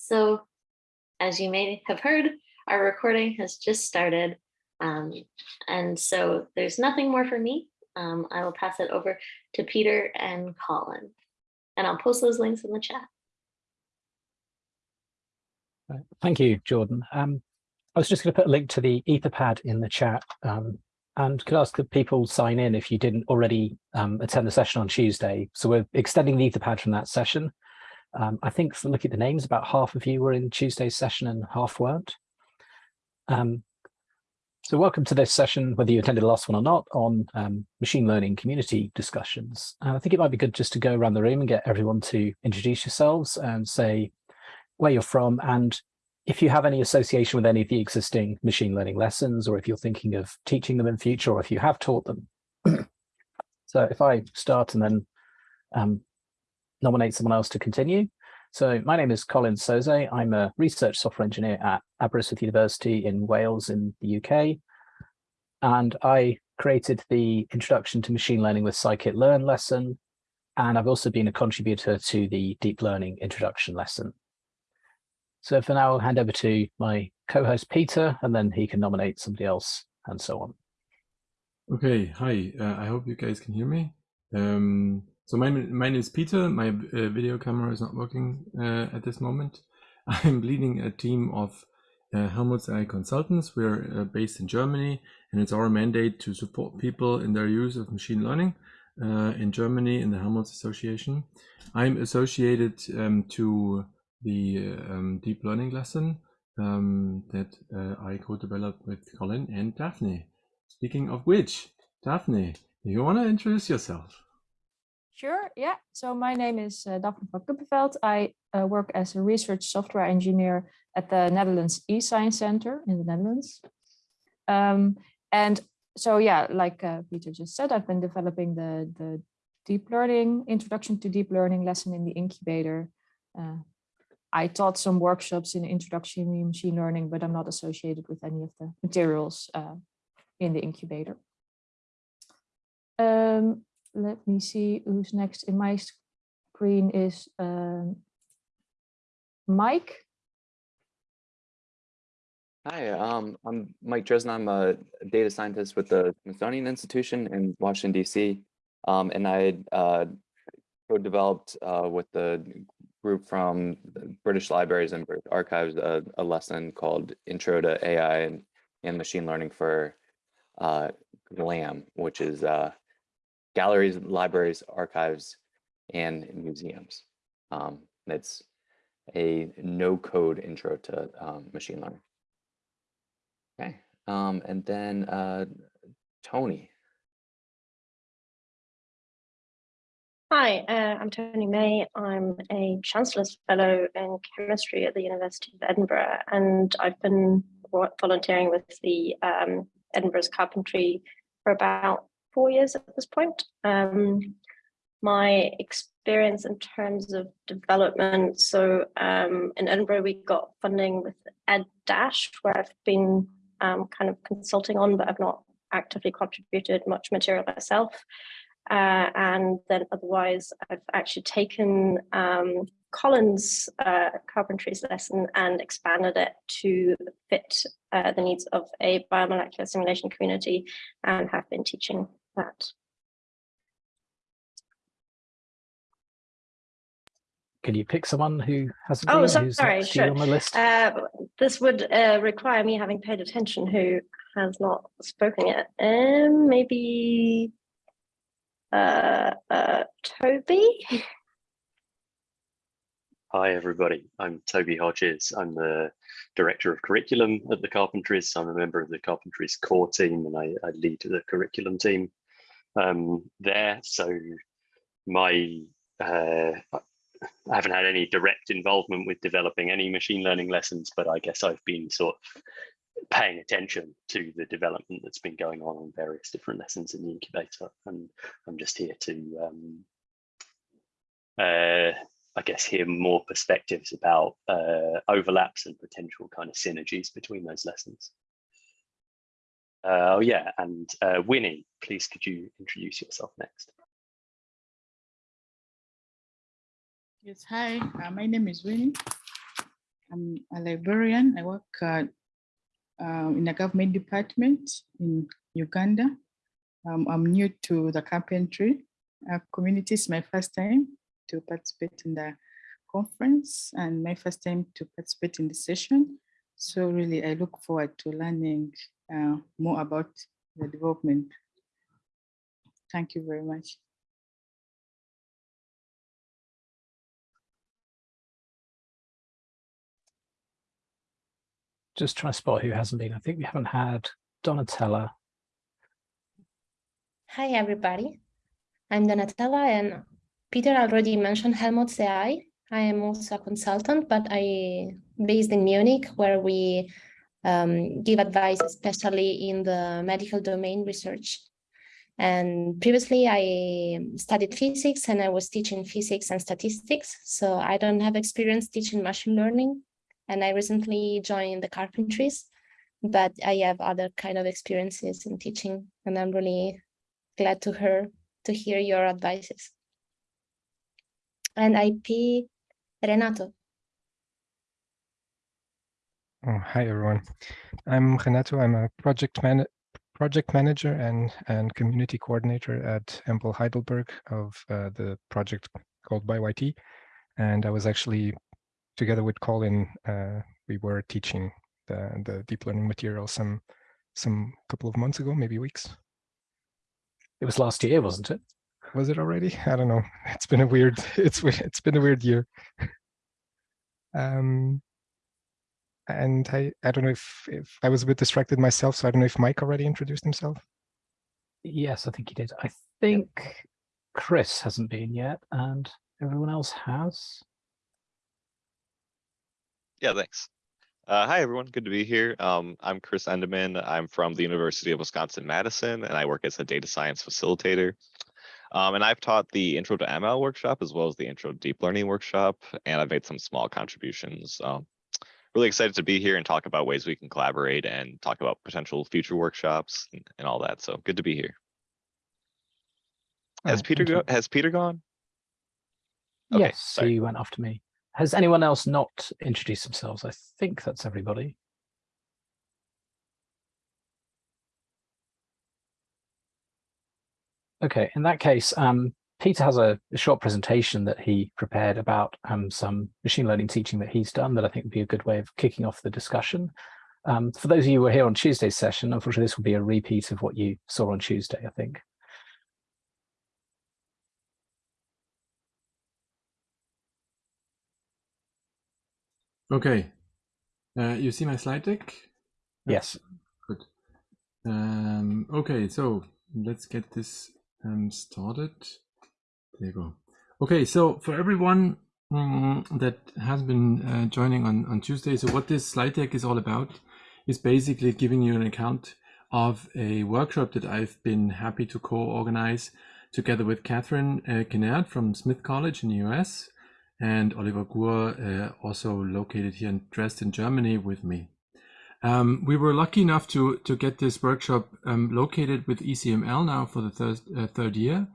So as you may have heard, our recording has just started. Um, and so there's nothing more for me. Um, I will pass it over to Peter and Colin. And I'll post those links in the chat. Thank you, Jordan. Um, I was just going to put a link to the Etherpad in the chat um, and could ask that people sign in if you didn't already um, attend the session on Tuesday. So we're extending the Etherpad from that session. Um, I think from looking at the names, about half of you were in Tuesday's session and half weren't. Um, so welcome to this session, whether you attended the last one or not, on um, machine learning community discussions. And I think it might be good just to go around the room and get everyone to introduce yourselves and say where you're from and if you have any association with any of the existing machine learning lessons, or if you're thinking of teaching them in future, or if you have taught them. so if I start and then um, nominate someone else to continue. So my name is Colin Sauze. I'm a research software engineer at Aberystwyth University in Wales in the UK. And I created the Introduction to Machine Learning with Scikit-learn lesson. And I've also been a contributor to the Deep Learning Introduction lesson. So for now, I'll hand over to my co-host Peter, and then he can nominate somebody else and so on. Okay, hi. Uh, I hope you guys can hear me. Um, so my, my name is Peter. My uh, video camera is not working uh, at this moment. I'm leading a team of uh, Helmholtz AI consultants. We're uh, based in Germany, and it's our mandate to support people in their use of machine learning uh, in Germany in the Helmholtz Association. I'm associated um, to the um, deep learning lesson um, that uh, I co-developed with Colin and Dafne. Speaking of which, Dafne, do you want to introduce yourself? Sure, yeah. So my name is uh, Dafne van Kuppevelt. I uh, work as a research software engineer at the Netherlands eScience Center in the Netherlands. Um, and so, yeah, like uh, Peter just said, I've been developing the, the deep learning, introduction to deep learning lesson in the incubator uh, I taught some workshops in introduction to machine learning, but I'm not associated with any of the materials uh, in the incubator. Um, let me see who's next in my screen is um, Mike. Hi, um, I'm Mike Dresden. I'm a data scientist with the Smithsonian Institution in Washington, DC. Um, and I uh, co-developed uh, with the group from British Libraries and British Archives a, a lesson called Intro to AI and, and Machine Learning for uh, GLAM, which is uh, Galleries, Libraries, Archives, and Museums. Um, it's a no-code intro to um, machine learning. Okay, um, and then uh, Tony. Hi, uh, I'm Tony Mey. I'm a Chancellor's Fellow in Chemistry at the University of Edinburgh, and I've been volunteering with the um, Edinburgh's Carpentry for about four years at this point. Um, my experience in terms of development, so um, in Edinburgh we got funding with Ed Dash, where I've been um, kind of consulting on, but I've not actively contributed much material myself. Uh, and then otherwise, I've actually taken um, Colin's uh, carpentry's lesson and expanded it to fit uh, the needs of a biomolecular simulation community and have been teaching that. Can you pick someone who hasn't oh, been, so, who's sorry, sure. on the list? Uh, this would uh, require me having paid attention who has not spoken yet. Um, maybe uh, uh, Toby. Hi, everybody. I'm Toby Hodges. I'm the Director of Curriculum at the Carpentries. I'm a member of the Carpentries core team and I, I lead the curriculum team um, there. So my, uh, I haven't had any direct involvement with developing any machine learning lessons, but I guess I've been sort of paying attention to the development that's been going on on various different lessons in the incubator. And I'm just here to, um, uh, I guess, hear more perspectives about uh, overlaps and potential kind of synergies between those lessons. Uh, oh yeah, and uh, Winnie, please could you introduce yourself next? Yes, hi, uh, my name is Winnie. I'm a librarian. I work uh, in a government department in Uganda. Um, I'm new to the carpentry uh, community. It's my first time to participate in the conference and my first time to participate in the session. So really, I look forward to learning uh, more about the development. Thank you very much. Just trying to spot who hasn't been. I think we haven't had Donatella. Hi, everybody. I'm Donatella, and Peter already mentioned Helmholtz AI. I am also a consultant, but I based in Munich, where we um, give advice, especially in the medical domain research. And previously, I studied physics and I was teaching physics and statistics. So I don't have experience teaching machine learning. And I recently joined the carpentries, but I have other kind of experiences in teaching. And I'm really glad to hear to hear your advices. And IP Renato. Oh, hi everyone. I'm Renato. I'm a project man project manager and and community coordinator at EMBL Heidelberg of uh, the project called Bio-IT. And I was actually together with Colin, uh, we were teaching the the deep learning material some some couple of months ago, maybe weeks. It was last year, wasn't it? Was it already? I don't know. It's been a weird. It's it's been a weird year. Um, and I I don't know if if I was a bit distracted myself, so I don't know if Mike already introduced himself. Yes, I think he did. I think Chris hasn't been yet, and everyone else has. Yeah, thanks. Uh, hi, everyone. Good to be here. Um, I'm Chris Endemann. I'm from the University of Wisconsin-Madison, and I work as a data science facilitator. Um, and I've taught the Intro to ML workshop as well as the Intro to Deep Learning workshop, and I've made some small contributions. Um, really excited to be here and talk about ways we can collaborate and talk about potential future workshops and, and all that. So good to be here. Has Oh, Peter go, has Peter gone? Okay, yes, sorry. he went after me. Has anyone else not introduced themselves? I think that's everybody. Okay, in that case, um, Peter has a, a short presentation that he prepared about um, some machine learning teaching that he's done that I think would be a good way of kicking off the discussion. Um, for those of you who were here on Tuesday's session, unfortunately, this will be a repeat of what you saw on Tuesday, I think. Okay. Uh, you see my slide deck? Yes. Good. Um, okay, so let's get this um, started. There you go. Okay, so for everyone mm, that has been uh, joining on, on Tuesday, so what this slide deck is all about is basically giving you an account of a workshop that I've been happy to co-organize together with Katherine uh, Kinnaird from Smith College in the US and Oliver Guhr, uh, also located here in Dresden, Germany with me. Um, we were lucky enough to, to get this workshop um, located with ECML now for the third, uh, third year.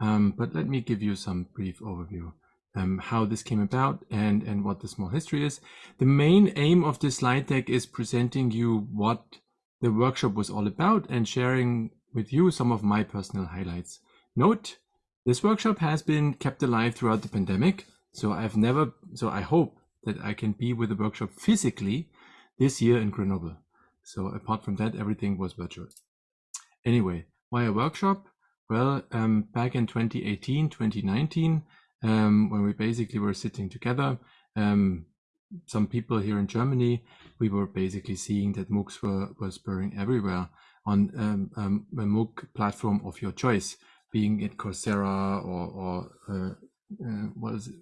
Um, but let me give you some brief overview um, how this came about and, and what the small history is. The main aim of this slide deck is presenting you what the workshop was all about and sharing with you some of my personal highlights. Note, this workshop has been kept alive throughout the pandemic. So I've never, so I hope that I can be with the workshop physically this year in Grenoble. So apart from that, everything was virtual. Anyway, why a workshop? Well, um, back in 2018, 2019, um, when we basically were sitting together, um, some people here in Germany, we were basically seeing that MOOCs were, were spurring everywhere on um, um, a MOOC platform of your choice, being it Coursera or, or uh, uh, what is it?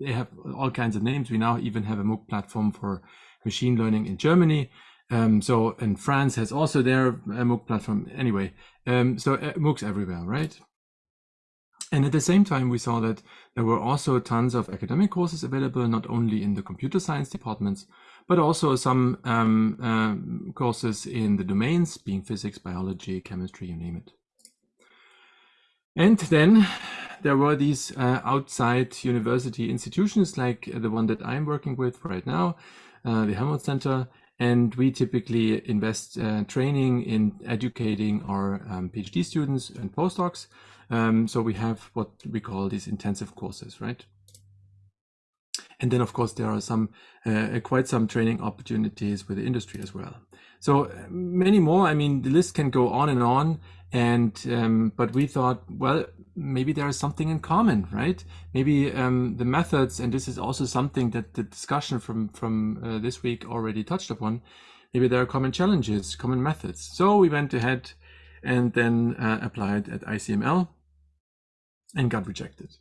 They have all kinds of names. We now even have a MOOC platform for machine learning in Germany. Um, so, and France has also their uh, MOOC platform. Anyway, um, so uh, MOOCs everywhere, right? And at the same time, we saw that there were also tons of academic courses available, not only in the computer science departments, but also some um, um, courses in the domains, being physics, biology, chemistry, you name it. And then there were these uh, outside university institutions like the one that I'm working with right now, uh, the Helmholtz Center, and we typically invest uh, training in educating our um, PhD students and postdocs. Um, so we have what we call these intensive courses, right? And then, of course, there are some uh, quite some training opportunities with the industry as well. So uh, many more. I mean, the list can go on and on. And um, but we thought, well, maybe there is something in common, right? Maybe um, the methods, and this is also something that the discussion from from uh, this week already touched upon. Maybe there are common challenges, common methods. So we went ahead and then uh, applied at ICML and got rejected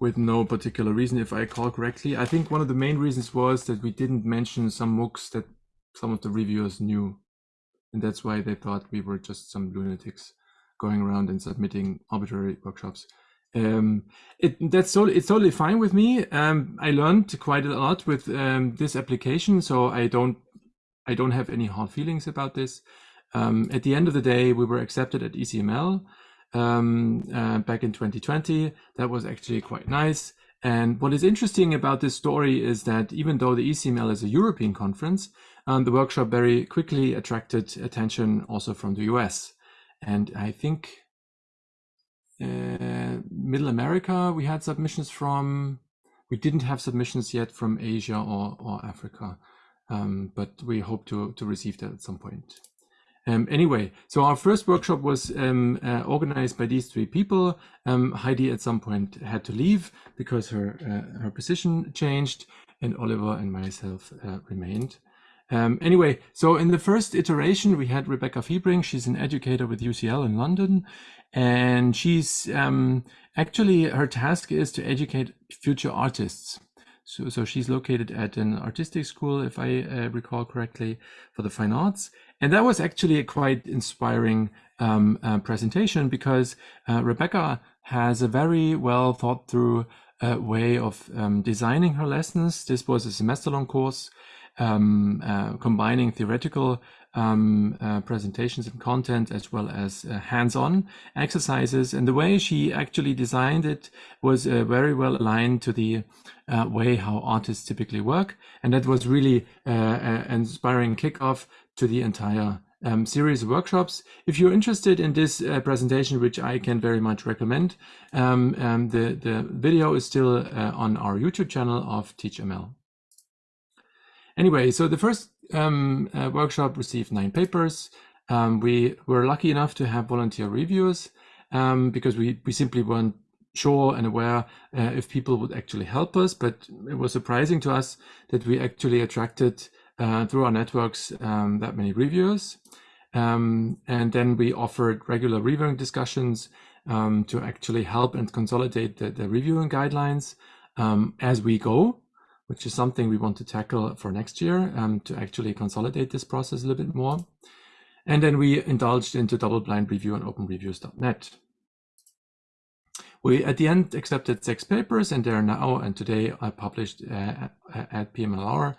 with no particular reason, if I recall correctly. I think one of the main reasons was that we didn't mention some MOOCs that some of the reviewers knew. And that's why they thought we were just some lunatics going around and submitting arbitrary workshops. Um, it, that's so it's totally fine with me. Um, I learned quite a lot with um, this application, so I don't I don't have any hard feelings about this. Um, at the end of the day, we were accepted at ECML um, uh, back in 2020. That was actually quite nice. And what is interesting about this story is that even though the ECML is a European conference, um, the workshop very quickly attracted attention also from the US. And I think uh, Middle America, we had submissions from, we didn't have submissions yet from Asia or, or Africa, um, but we hope to, to receive that at some point. Um, anyway, so our first workshop was um, uh, organized by these three people. Um, Heidi at some point had to leave because her uh, her position changed, and Oliver and myself uh, remained. Um, anyway, so in the first iteration, we had Rebecca Fiebrink. She's an educator with UCL in London, and she's um, actually her task is to educate future artists. So, so she's located at an artistic school, if I uh, recall correctly, for the fine arts. And that was actually a quite inspiring um, uh, presentation because uh, Rebecca has a very well thought through uh, way of um, designing her lessons. This was a semester long course um, uh, combining theoretical um, uh, presentations and content as well as uh, hands-on exercises. And the way she actually designed it was uh, very well aligned to the uh, way how artists typically work. And that was really uh, an inspiring kickoff to the entire um, series of workshops. If you're interested in this uh, presentation, which I can very much recommend, um, um, the, the video is still on our YouTube channel of TeachML. Anyway, so the first um, workshop received nine papers. Um, we were lucky enough to have volunteer reviewers um, because we, we simply weren't sure and aware uh, if people would actually help us. But it was surprising to us that we actually attracted uh, through our networks um, that many reviewers. Um, and then we offered regular reviewing discussions um, to actually help and consolidate the, the reviewing guidelines as we go which is something we want to tackle for next year um, to actually consolidate this process a little bit more. And then we indulged into double-blind review on openreviews.net. We, at the end, accepted six papers, and they are now, and today, I published uh, at PMLR,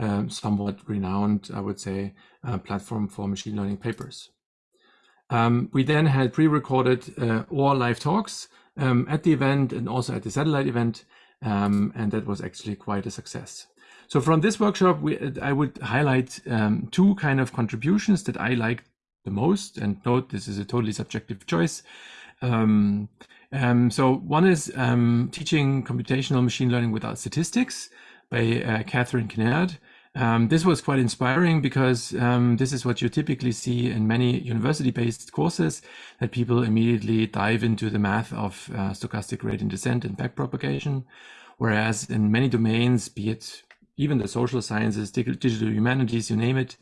um, somewhat renowned, I would say, uh, platform for machine learning papers. Um, we then had pre-recorded uh, or live talks um, at the event and also at the satellite event, um, and that was actually quite a success. So from this workshop, we, I would highlight um, two kind of contributions that I liked the most. And note, this is a totally subjective choice. Um, um so one is um, teaching computational machine learning without statistics by uh, Katherine Kinnaird. Um, this was quite inspiring because um, this is what you typically see in many university-based courses, that people immediately dive into the math of uh, stochastic gradient descent and backpropagation. Whereas in many domains, be it even the social sciences, digital humanities, you name it,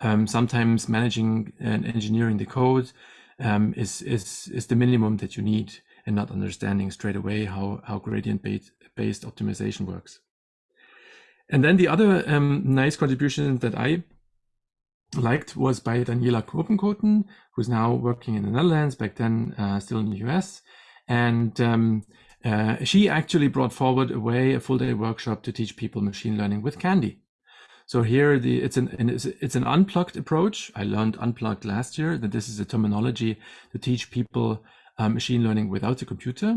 um, sometimes managing and engineering the code um, is, is, is the minimum that you need and not understanding straight away how, how gradient-based optimization works. And then the other um, nice contribution that I liked was by Daniela Huppenkothen, who's now working in the Netherlands, back then uh, still in the US. And um, uh, she actually brought forward a way, a full day workshop to teach people machine learning with Candy. So here the it's an it's an unplugged approach. I learned unplugged last year that this is a terminology to teach people uh, machine learning without a computer.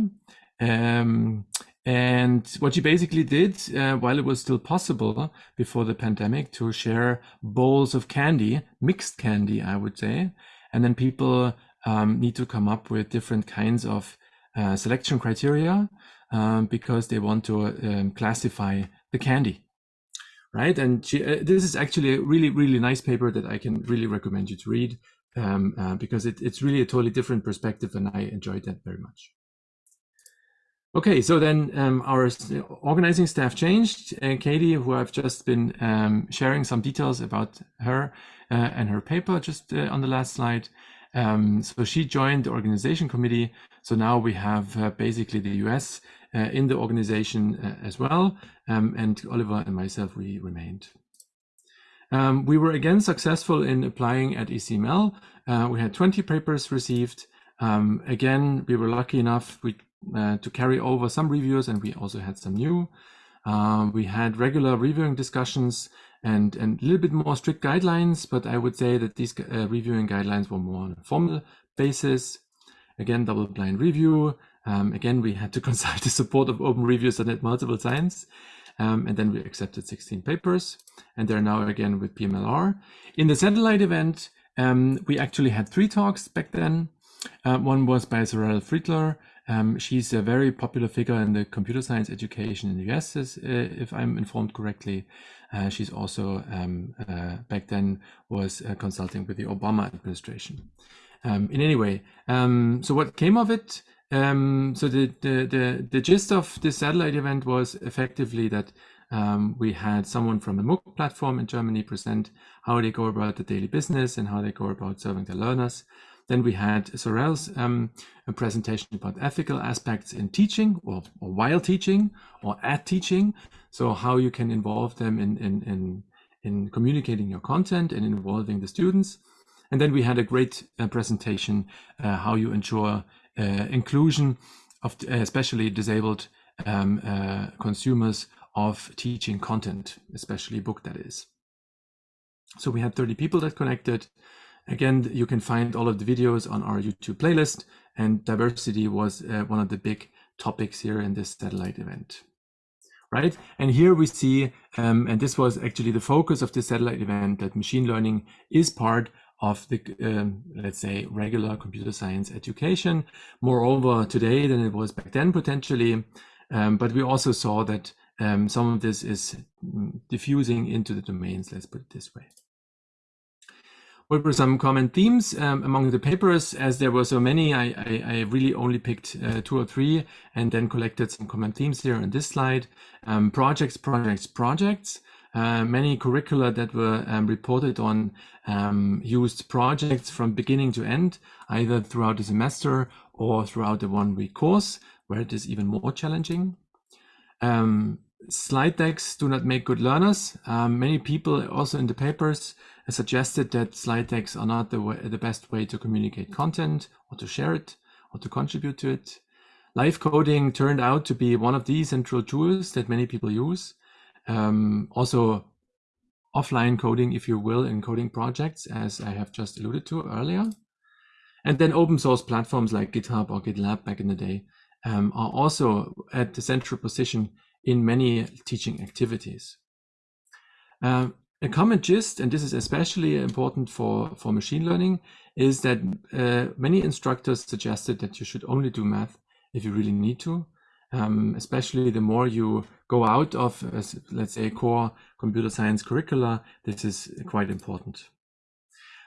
Um, And what she basically did, uh, while it was still possible before the pandemic, to share bowls of candy, mixed candy, I would say, and then people um, need to come up with different kinds of uh, selection criteria um, because they want to um, classify the candy, right? And she, uh, this is actually a really, really nice paper that I can really recommend you to read um, uh, because it, it's really a totally different perspective, and I enjoyed that very much. Okay, so then um, our organizing staff changed. And Katie, who I've just been um, sharing some details about her uh, and her paper just uh, on the last slide. Um, so she joined the organization committee. So now we have uh, basically the US uh, in the organization uh, as well. Um, and Oliver and myself, we remained. Um, we were again successful in applying at ECML. Uh, we had 20 papers received. Um, again, we were lucky enough we, uh, to carry over some reviews and we also had some new. Uh, we had regular reviewing discussions and, and a little bit more strict guidelines, but I would say that these uh, reviewing guidelines were more on a formal basis. Again, double blind review. Um, again, we had to consult the support of open reviews and at multiple times. Um, and then we accepted 16 papers and they're now again with PMLR. In the satellite event, um, we actually had three talks back then. Uh, one was by Sorelle Friedler. Um, she's a very popular figure in the computer science education in the US, uh, if I'm informed correctly. Uh, she's also um, uh, back then was uh, consulting with the Obama administration. Um, in any way, um, so what came of it? Um, so the, the, the the gist of this satellite event was effectively that um, we had someone from the MOOC platform in Germany present how they go about the daily business and how they go about serving the learners. Then we had Sorelle's um, a presentation about ethical aspects in teaching or, or, while teaching or at teaching. So how you can involve them in, in, in, in communicating your content and involving the students. And then we had a great uh, presentation, uh, how you ensure uh, inclusion of especially disabled um, uh, consumers of teaching content, especially book that is. So we had 30 people that connected. Again, you can find all of the videos on our YouTube playlist and diversity was uh, one of the big topics here in this satellite event. Right. And here we see, um, and this was actually the focus of the satellite event, that machine learning is part of the, um, let's say, regular computer science education. Moreover, today than it was back then, potentially. Um, but we also saw that um, some of this is diffusing into the domains, let's put it this way. What were some common themes um, among the papers? As there were so many, I, I, I really only picked uh, two or three and then collected some common themes here on this slide. Um, projects, projects, projects. Uh, many curricula that were um, reported on um, used projects from beginning to end, either throughout the semester or throughout the one week course, where it is even more challenging. Um, slide decks do not make good learners. Um, many people also in the papers suggested that slide decks are not the, way, the best way to communicate content or to share it or to contribute to it. Live coding turned out to be one of the central tools that many people use. Um, also, offline coding, if you will, in coding projects, as I have just alluded to earlier. And then open source platforms like GitHub or GitLab back in the day um, are also at the central position in many teaching activities. Um, a common gist, and this is especially important for, for machine learning, is that uh, many instructors suggested that you should only do math if you really need to, um, especially the more you go out of, uh, let's say, core computer science curricula, this is quite important.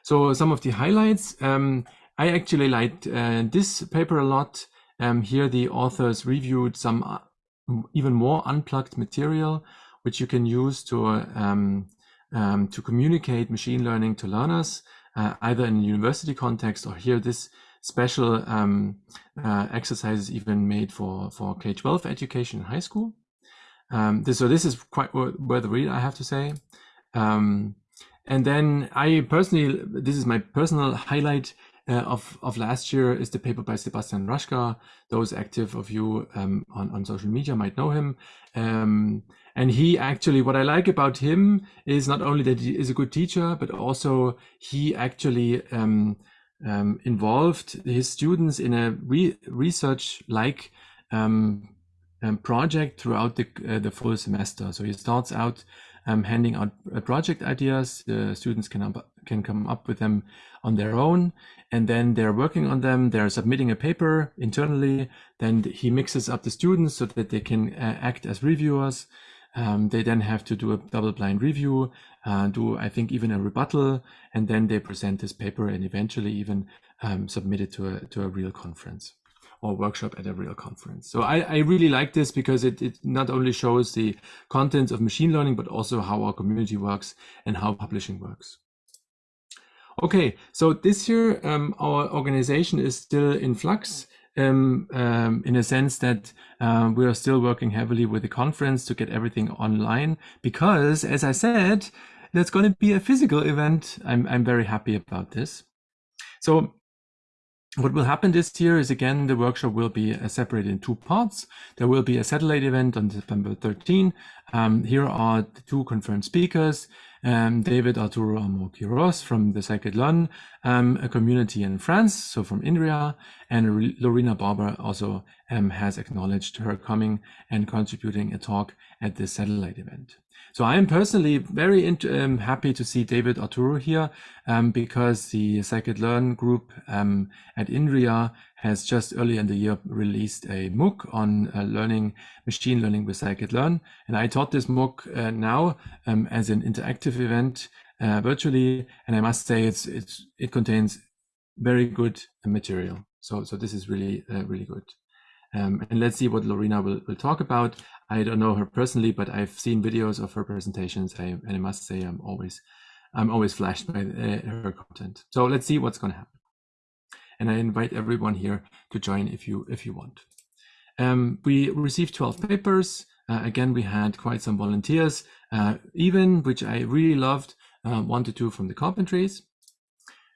So some of the highlights, um, I actually liked uh, this paper a lot. Um, here the authors reviewed some uh, even more unplugged material, which you can use to um, to communicate machine learning to learners, uh, either in a university context or here this special um, uh, exercises even made for, for K-12 education in high school. Um, this, so this is quite worth a read, I have to say. Um, and then I personally, this is my personal highlight uh, of, of last year is the paper by Sebastian Raschka. Those active of you um, on, on social media might know him. Um, and he actually, what I like about him is not only that he is a good teacher, but also he actually um, um, involved his students in a re research like um, um, project throughout the, uh, the full semester. So he starts out um, handing out uh, project ideas. The students can, up, can come up with them on their own, and then they're working on them. They're submitting a paper internally. Then he mixes up the students so that they can uh, act as reviewers. Um, they then have to do a double blind review, uh, do I think even a rebuttal, and then they present this paper and eventually even um, submit it to a to a real conference or workshop at a real conference. So I, I really like this because it, it not only shows the contents of machine learning, but also how our community works and how publishing works. Okay, so this year um, our organization is still in flux um, um, in a sense that uh, we are still working heavily with the conference to get everything online because, as I said, that's going to be a physical event. I'm, I'm very happy about this. So what will happen this year is again, the workshop will be uh, separated in two parts. There will be a satellite event on September 13. Um, here are the two confirmed speakers um, David Arturo Amor-Quiros from the Scikit-Learn um, a community in France, so from INRIA, and Lorena Barba also um, has acknowledged her coming and contributing a talk at this satellite event. So I am personally very um, happy to see David Arturo here um, because the Scikit-Learn group um, at INRIA has just early in the year released a MOOC on uh, learning machine learning with Scikit-Learn. And I taught this MOOC uh, now um, as an interactive event uh, virtually. And I must say it's, it's, it contains very good material. So, so this is really, uh, really good. Um, and let's see what Lorena will, will talk about. I don't know her personally, but I've seen videos of her presentations. I, and I must say I'm always, I'm always flashed by uh, her content. So let's see what's going to happen and I invite everyone here to join if you if you want. Um, we received 12 papers. Uh, again, we had quite some volunteers, uh, even which I really loved, uh, one to two from the carpentries.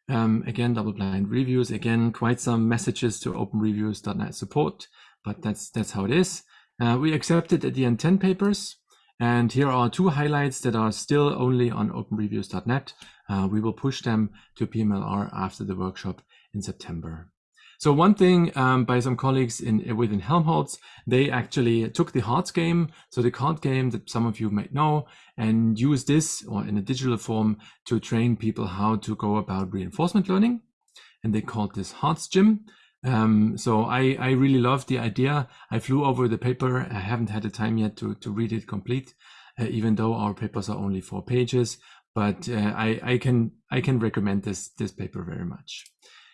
Um, again, double blind reviews. Again, quite some messages to openreviews.net support, but that's that's how it is. Uh, we accepted at the end 10 papers. And here are two highlights that are still only on openreviews.net. Uh, we will push them to PMLR after the workshop in September. So one thing um, by some colleagues in within Helmholtz, they actually took the hearts game, so the card game that some of you might know, and use this or in a digital form to train people how to go about reinforcement learning. And they called this hearts Gym. Um, so I, I really love the idea. I flew over the paper. I haven't had the time yet to, to read it complete, uh, even though our papers are only four pages. But uh, I, I can I can recommend this this paper very much.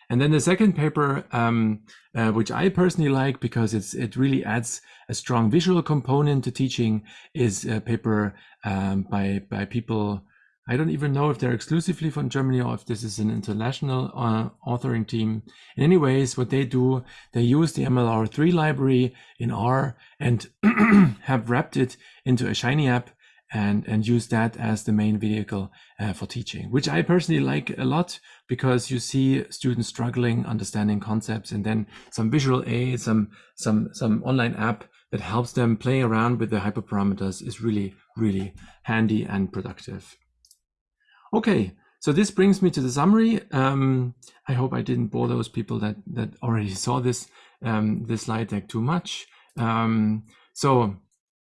And then the second paper, um, uh, which I personally like because it's it really adds a strong visual component to teaching, is a paper um, by by people. I don't even know if they're exclusively from Germany or if this is an international uh, authoring team. In any ways, what they do, they use the MLR3 library in R and have wrapped it into a Shiny app and, and use that as the main vehicle uh, for teaching, which I personally like a lot because you see students struggling understanding concepts and then some visual aid, some, some, some online app that helps them play around with the hyperparameters is really, really handy and productive. Okay, so this brings me to the summary. Um, I hope I didn't bore those people that, that already saw this, um, this slide deck too much. Um, so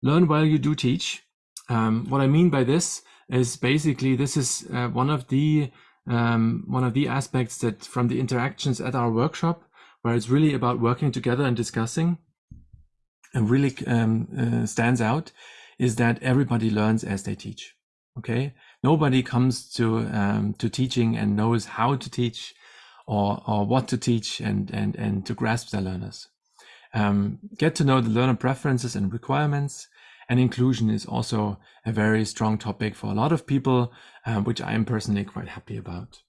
learn while you do teach. Um, what I mean by this is basically this is uh, one of the um, one of the aspects that from the interactions at our workshop, where it's really about working together and discussing, and really um, uh, stands out, is that everybody learns as they teach. Okay, nobody comes to um, to teaching and knows how to teach, or or what to teach, and and and to grasp their learners. Um, get to know the learner preferences and requirements and inclusion is also a very strong topic for a lot of people, um, which I am personally quite happy about.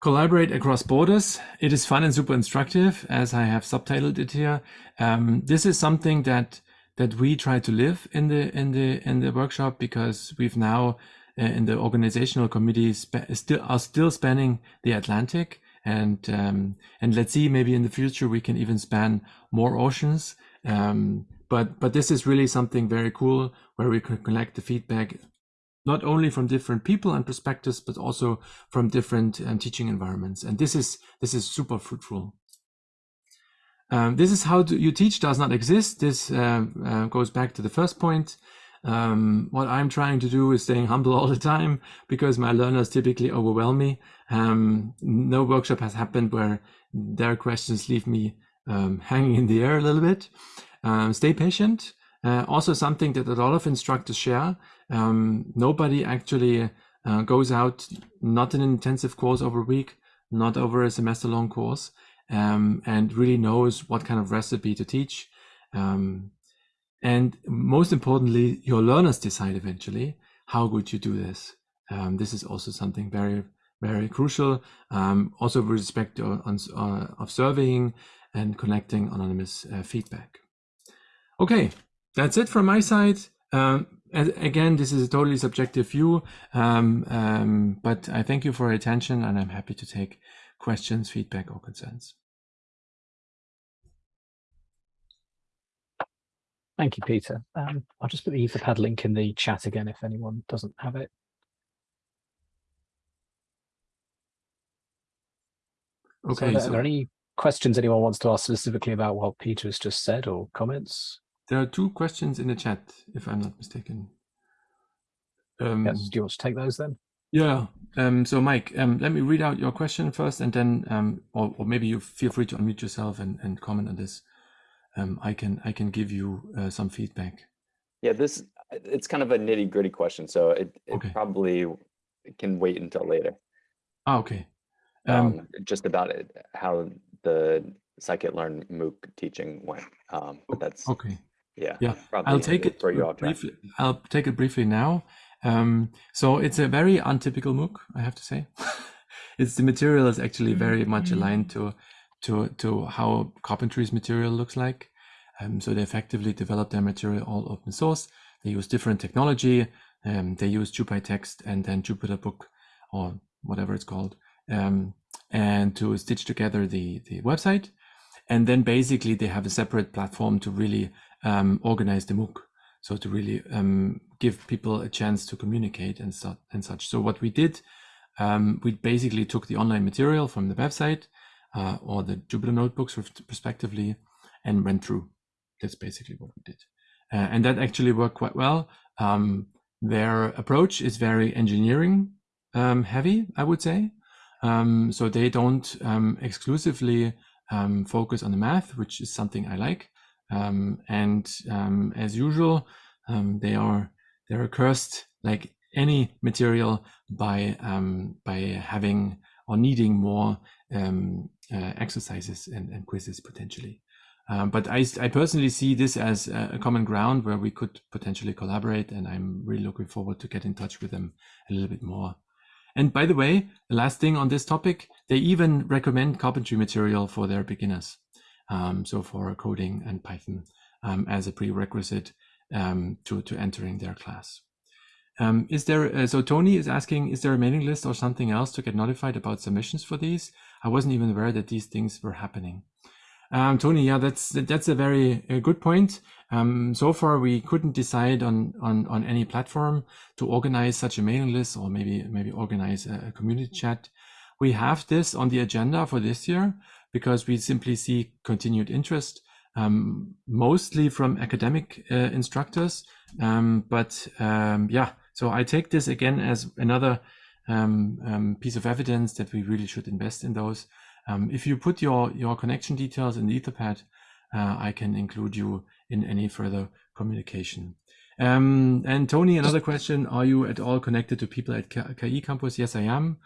Collaborate across borders. It is fun and super instructive, as I have subtitled it here. Um, this is something that that we try to live in the in the in the workshop because we've now uh, in the organizational committee still are still spanning the Atlantic and um, and let's see maybe in the future we can even span more oceans. Um, but but this is really something very cool where we can collect the feedback not only from different people and perspectives but also from different um, teaching environments. And this is this is super fruitful Um, this is how you teach does not exist. This uh, uh, goes back to the first point. Um, what I'm trying to do is staying humble all the time because my learners typically overwhelm me. Um, no workshop has happened where their questions leave me um, hanging in the air a little bit. Stay patient. Uh, also something that a lot of instructors share. Nobody actually uh, goes out, not an intensive course over a week, not over a semester long course, um, and really knows what kind of recipe to teach. Um, and most importantly, your learners decide eventually how good you do this. Um, this is also something very, very crucial. Um, also with respect to on, uh, of surveying and collecting anonymous uh, feedback. Okay, that's it from my side. Um, again, this is a totally subjective view, um, but I thank you for your attention and I'm happy to take questions, feedback or concerns. Thank you, Peter. Um, I'll just put the Etherpad link in the chat again if anyone doesn't have it. Okay. So are, so- there, are there any questions anyone wants to ask specifically about what Peter has just said or comments? There are two questions in the chat, if I'm not mistaken. Um, Yes, do you want to take those then? Yeah. Um, so, Mike, um, let me read out your question first, and then, um, or, or maybe you feel free to unmute yourself and, and comment on this. Um, I can I can give you uh, some feedback. Yeah, this it's kind of a nitty gritty question, so it, it Okay. probably can wait until later. Ah, okay. Um, Um, just about it, how the scikit-learn MOOC teaching went. Um, but that's okay. yeah. Yeah, probably I'll take it for you all to briefly. I'll take it briefly now. Um, so it's a very untypical MOOC, I have to say. it's the material is actually very much aligned to to to how carpentry's material looks like. Um, so they effectively develop their material all open source. They use different technology. Um, they use JupyText and then Jupyter Book or whatever it's called, um, and to stitch together the the website. And then basically they have a separate platform to really um, organize the MOOC. So to really um, give people a chance to communicate and, su- and such. So what we did, um, we basically took the online material from the website uh, or the Jupyter notebooks respectively and went through. That's basically what we did. Uh, and that actually worked quite well. Um, their approach is very engineering um, heavy, I would say. Um, so they don't um, exclusively um, focus on the math, which is something I like. And as usual, um, they are they are cursed like any material by um, by having or needing more um, uh, exercises and, and quizzes potentially. Um, but I, I personally see this as a, a common ground where we could potentially collaborate, and I'm really looking forward to get in touch with them a little bit more. And by the way, the last thing on this topic, they even recommend carpentry material for their beginners. Um, so for coding and Python um, as a prerequisite um, to, to entering their class. Um, is there, uh, so Tony is asking, is there a mailing list or something else to get notified about submissions for these? I wasn't even aware that these things were happening. Um, Tony, yeah, that's that's a very uh, good point. Um, so far, we couldn't decide on, on on any platform to organize such a mailing list, or maybe maybe organize a, a community chat. We have this on the agenda for this year because we simply see continued interest, um, mostly from academic uh, instructors. Um, but um, yeah, so I take this again as another um, um, piece of evidence that we really should invest in those. Um, if you put your, your connection details in the Etherpad, uh, I can include you in any further communication. Um, and Tony, another question, are you at all connected to people at KI Campus? Yes, I am,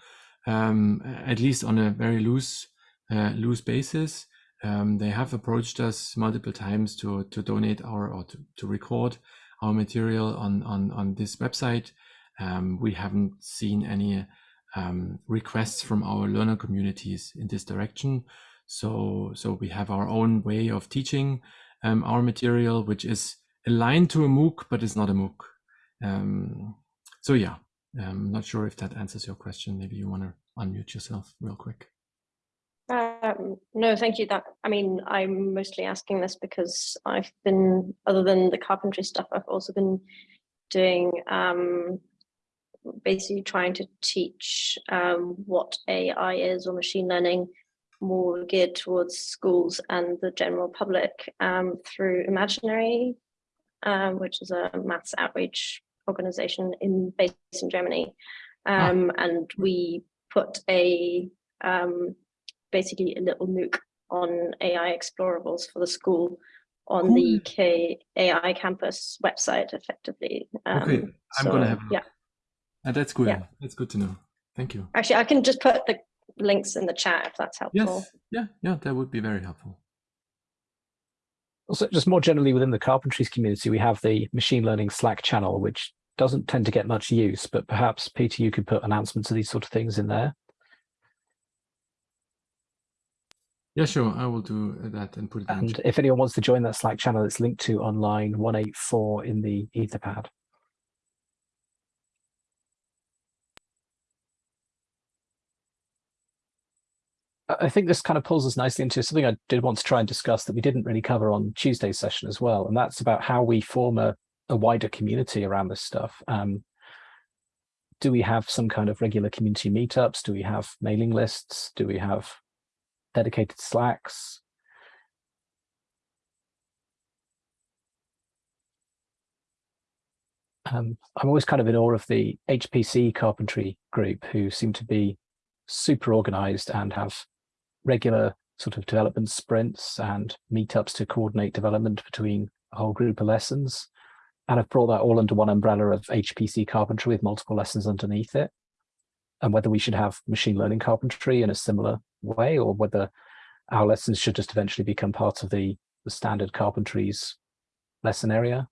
um, at least on a very loose, uh, loose basis. Um, they have approached us multiple times to, to donate our, or to, to record our material on, on, on this website. Um, we haven't seen any um, requests from our learner communities in this direction. So, so we have our own way of teaching um, our material, which is aligned to a MOOC, but it's not a MOOC. Um, so yeah, I'm not sure if that answers your question. Maybe you want to unmute yourself real quick. Um, no, thank you. That I mean, I'm mostly asking this because I've been, other than the carpentry stuff, I've also been doing um, basically trying to teach um, what AI is or machine learning more geared towards schools and the general public um, through Imaginary, um, which is a maths outreach organization in based in Germany. Um, And we put a um, basically a little MOOC on AI explorables for the school on the K AI campus website effectively. Okay, Um, I'm gonna have a look. Yeah, And that's good. Yeah. That's good to know. Thank you. actually, I can just put the links in the chat if that's helpful. Yes. Yeah. Yeah. That would be very helpful. Also, just more generally within the carpentries community, we have the machine learning Slack channel, which doesn't tend to get much use, but perhaps Peter, you could put announcements of these sort of things in there. Yeah, sure. I will do that and put it And chat. if anyone wants to join that Slack channel, it's linked to online 184 in the Etherpad. I I think this kind of pulls us nicely into something I did want to try and discuss that we didn't really cover on Tuesday's session as well, and that's about how we form a, a wider community around this stuff. Um, do we have some kind of regular community meetups? Do we have mailing lists? Do we have dedicated Slacks? Um, I'm always kind of in awe of the HPC carpentry group who seem to be super organized and have regular sort of development sprints and meetups to coordinate development between a whole group of lessons. And I've brought that all under one umbrella of HPC carpentry with multiple lessons underneath it. And whether we should have machine learning carpentry in a similar way or whether our lessons should just eventually become part of the, the standard carpentries lesson area.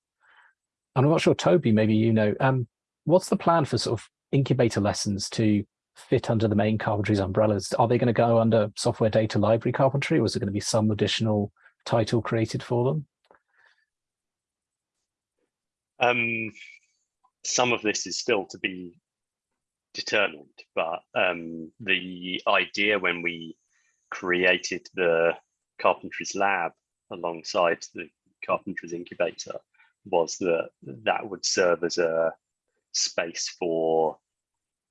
I'm not sure, Toby, maybe you know, um, what's the plan for sort of incubator lessons to fit under the main carpentries umbrellas? Are they going to go under software data library carpentry or is it going to be some additional title created for them? Um, some of this is still to be determined, but um, the idea when we created the Carpentries Lab alongside the Carpentries Incubator was that that would serve as a space for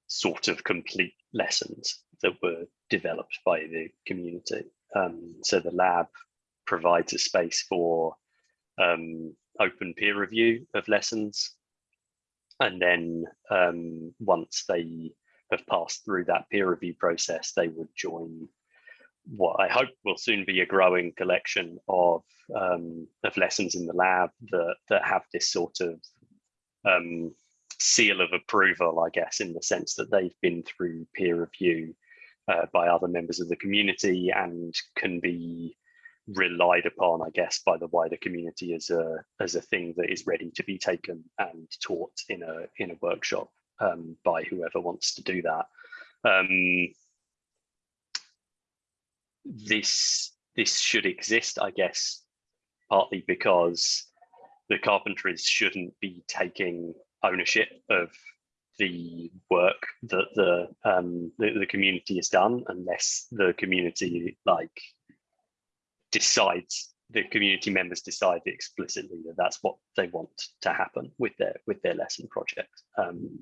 sort of complete lessons that were developed by the community. Um, so the lab provides a space for um, open peer review of lessons. And then um, once they have passed through that peer review process, they would join what I hope will soon be a growing collection of um, of lessons in the lab that that have this sort of um, seal of approval, I guess, in the sense that they've been through peer review uh, by other members of the community and can be relied upon, I guess, by the wider community as a as a thing that is ready to be taken and taught in a in a workshop um, by whoever wants to do that. Um, this this should exist, I guess, partly because the carpentries shouldn't be taking ownership of the work that the um the, the community has done unless the community like decides the community members decide explicitly that that's what they want to happen with their with their lesson project. Um,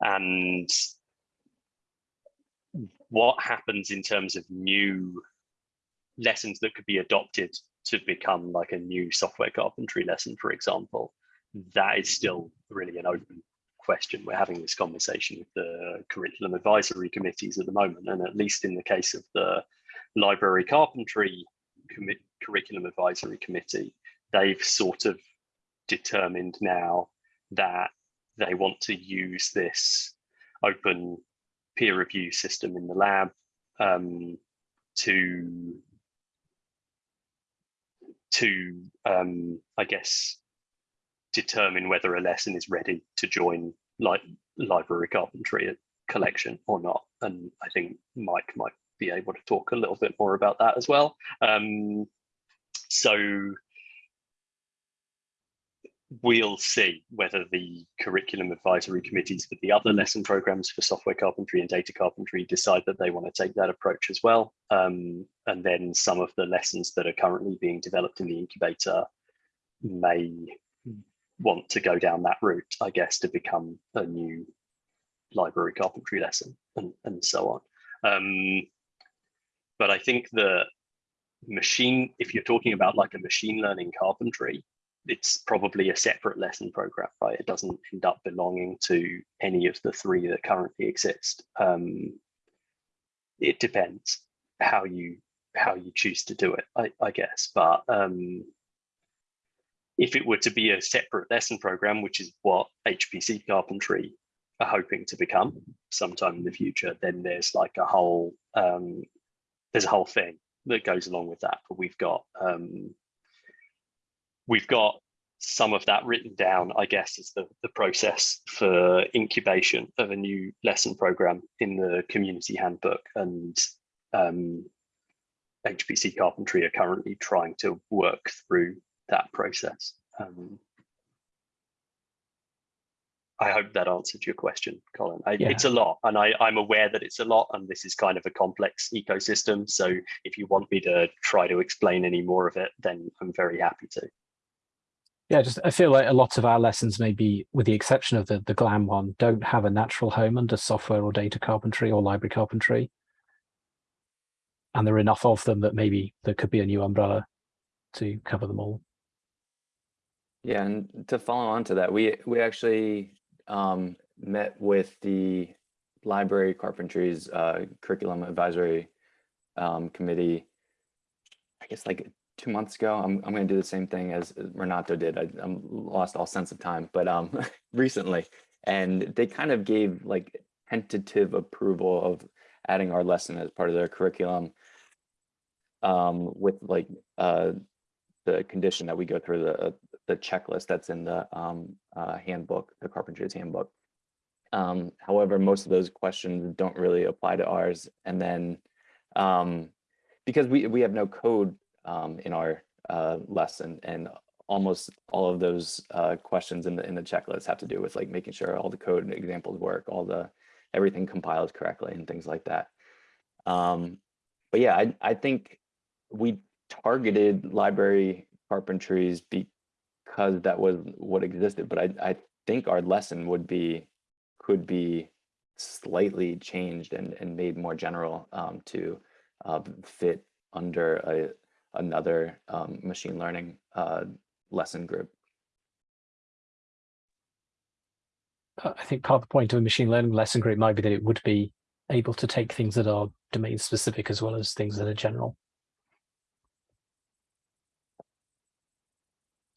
and what happens in terms of new lessons that could be adopted to become like a new software carpentry lesson for example that is still really an open question. We're having this conversation with the curriculum advisory committees at the moment and at least in the case of the library carpentry curriculum advisory committee they've sort of determined now that they want to use this open peer review system in the lab um, to to um, I guess determine whether a lesson is ready to join like library carpentry collection or not. And I think Mike might be able to talk a little bit more about that as well. Um, so we'll see whether the curriculum advisory committees for the other lesson programs for software carpentry and data carpentry decide that they want to take that approach as well. Um, and then some of the lessons that are currently being developed in the incubator may want to go down that route, I guess, to become a new library carpentry lesson and, and so on. Um, but I think the machine, if you're talking about like a machine learning carpentry, it's probably a separate lesson program, right? It doesn't end up belonging to any of the three that currently exist. Um, it depends how you how you choose to do it, I, I guess. But um, if it were to be a separate lesson program, which is what HPC carpentry are hoping to become sometime in the future, then there's like a whole um, there's a whole thing that goes along with that. But we've got um, we've got some of that written down, I guess, is the, the process for incubation of a new lesson program in the community handbook. And um, HPC Carpentry are currently trying to work through that process. Um, I hope that answered your question, Colin. I, Yeah. It's a lot, and I, I'm aware that it's a lot, and this is kind of a complex ecosystem. So if you want me to try to explain any more of it, then I'm very happy to. Yeah, just I feel like a lot of our lessons, maybe with the exception of the the GLAM one, don't have a natural home under software or data carpentry or library carpentry. And there are enough of them that maybe there could be a new umbrella to cover them all. Yeah, and to follow on to that, we we actually um, met with the library carpentry's uh, curriculum advisory um, committee. I guess like two months ago. I'm I'm going to do the same thing as as Renato did. I, I'm lost all sense of time, but um, recently, and they kind of gave like tentative approval of adding our lesson as part of their curriculum. Um, with like uh, the condition that we go through the the checklist that's in the um, uh, handbook, the carpenter's handbook. Um, however, most of those questions don't really apply to ours. And then um, because we, we have no code um, in our uh, lesson and almost all of those uh, questions in the in the checklist have to do with like making sure all the code and examples work, all the everything compiles correctly and things like that. Um, but yeah, I, I think we targeted library carpentries because that was what existed. But I, I think our lesson would be, could be slightly changed and, and made more general um, to uh, fit under a, another um, machine learning uh, lesson group. Uh, I think part of the point of a machine learning lesson group might be that it would be able to take things that are domain specific as well as things that are general.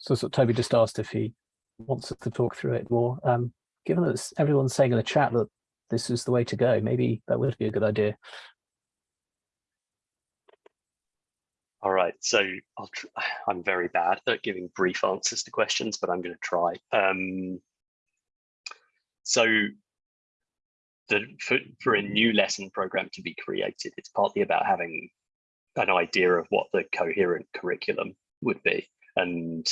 So, so Toby just asked if he wants us to talk through it more. Um, given that everyone's saying in the chat that this is the way to go, maybe that would be a good idea. All right, so tr I'm very bad at giving brief answers to questions, but I'm going to try. Um, so the, for, for a new lesson program to be created, it's partly about having an idea of what the coherent curriculum would be. And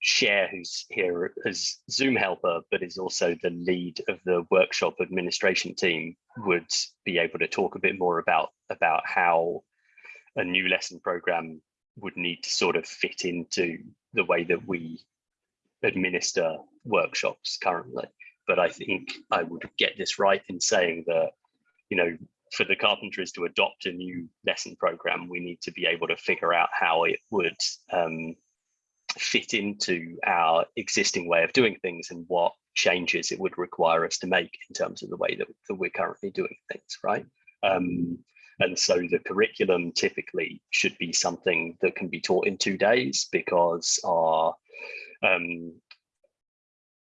Sher, who's here as Zoom helper, but is also the lead of the workshop administration team, would be able to talk a bit more about, about how a new lesson program would need to sort of fit into the way that we administer workshops currently. But I think I would get this right in saying that, you know, for the carpentries to adopt a new lesson program, we need to be able to figure out how it would um, fit into our existing way of doing things and what changes it would require us to make in terms of the way that, that we're currently doing things, right? Um, and so the curriculum typically should be something that can be taught in two days because our um,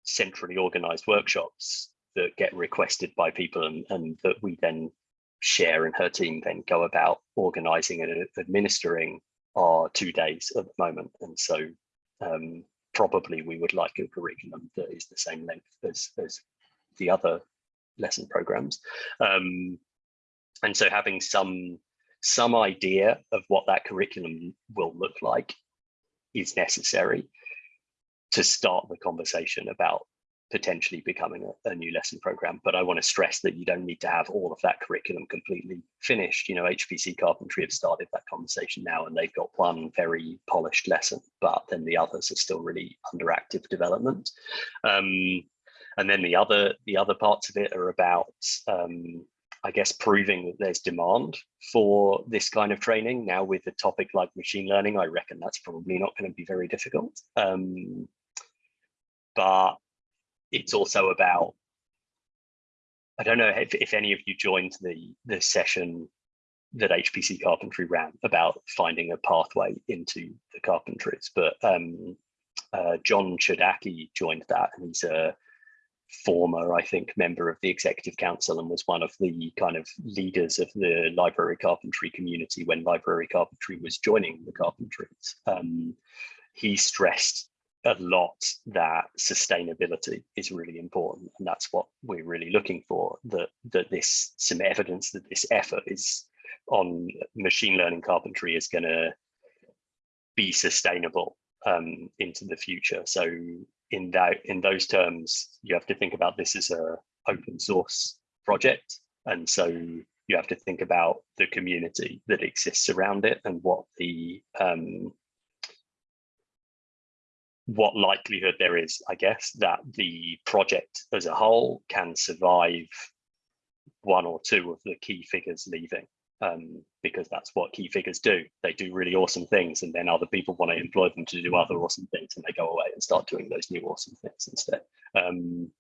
centrally organized workshops that get requested by people and, and that we then Sher and her team then go about organizing and administering are two days at the moment. And so um, probably we would like a curriculum that is the same length as, as the other lesson programs. Um, and so having some some idea of what that curriculum will look like is necessary to start the conversation about potentially becoming a, a, new lesson program. But I want to stress that you don't need to have all of that curriculum completely finished. You know, HPC Carpentry have started that conversation now and they've got one very polished lesson, but then the others are still really under active development. Um, and then the other the other parts of it are about um, I guess, proving that there's demand for this kind of training. Now with a topic like machine learning, I reckon that's probably not going to be very difficult. Um, but it's also about, I don't know if, if any of you joined the, the session that HPC Carpentry ran about finding a pathway into the carpentries, but um, uh, John Chodacki joined that and he's a former, I think, member of the executive council and was one of the kind of leaders of the library carpentry community when library carpentry was joining the carpentries. Um, he stressed a lot that sustainability is really important and that's what we're really looking for that that this some evidence that this effort is on machine learning carpentry is going to be sustainable um, into the future. So in that in those terms, you have to think about this as a open source project. And so you have to think about the community that exists around it and what the um, what likelihood there is, I guess, that the project as a whole can survive one or two of the key figures leaving um, because that's what key figures do. They do really awesome things and then other people want to employ them to do other awesome things and they go away and start doing those new awesome things instead. Um,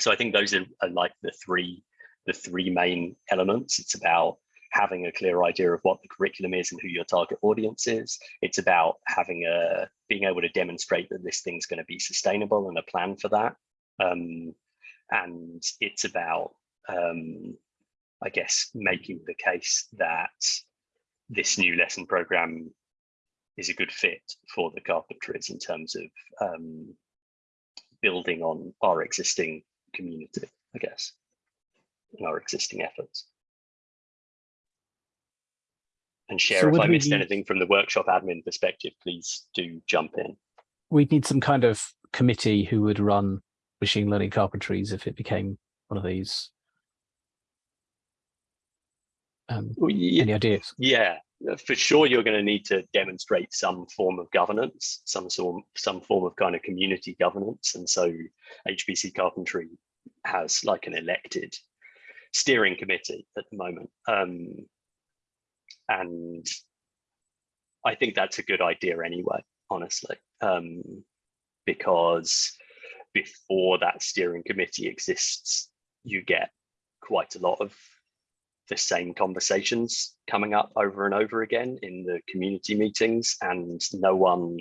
so I think those are, are, like the three, the three main elements. It's about having a clear idea of what the curriculum is and who your target audience is. It's about having a, being able to demonstrate that this thing's going to be sustainable and a plan for that. Um, and it's about um, I guess, making the case that this new lesson program is a good fit for the carpentries in terms of um, building on our existing community, I guess, and our existing efforts. And Sher So if I missed need- anything from the workshop admin perspective, please do jump in. We'd need some kind of committee who would run machine learning carpentries if it became one of these. Um, Well, ye- any ideas? Yeah, for sure, you're going to need to demonstrate some form of governance, some sort, some form of kind of community governance, and so HPC Carpentry has like an elected steering committee at the moment, um, and I think that's a good idea anyway, honestly, um, because before that steering committee exists, you get quite a lot of the same conversations coming up over and over again in the community meetings and no one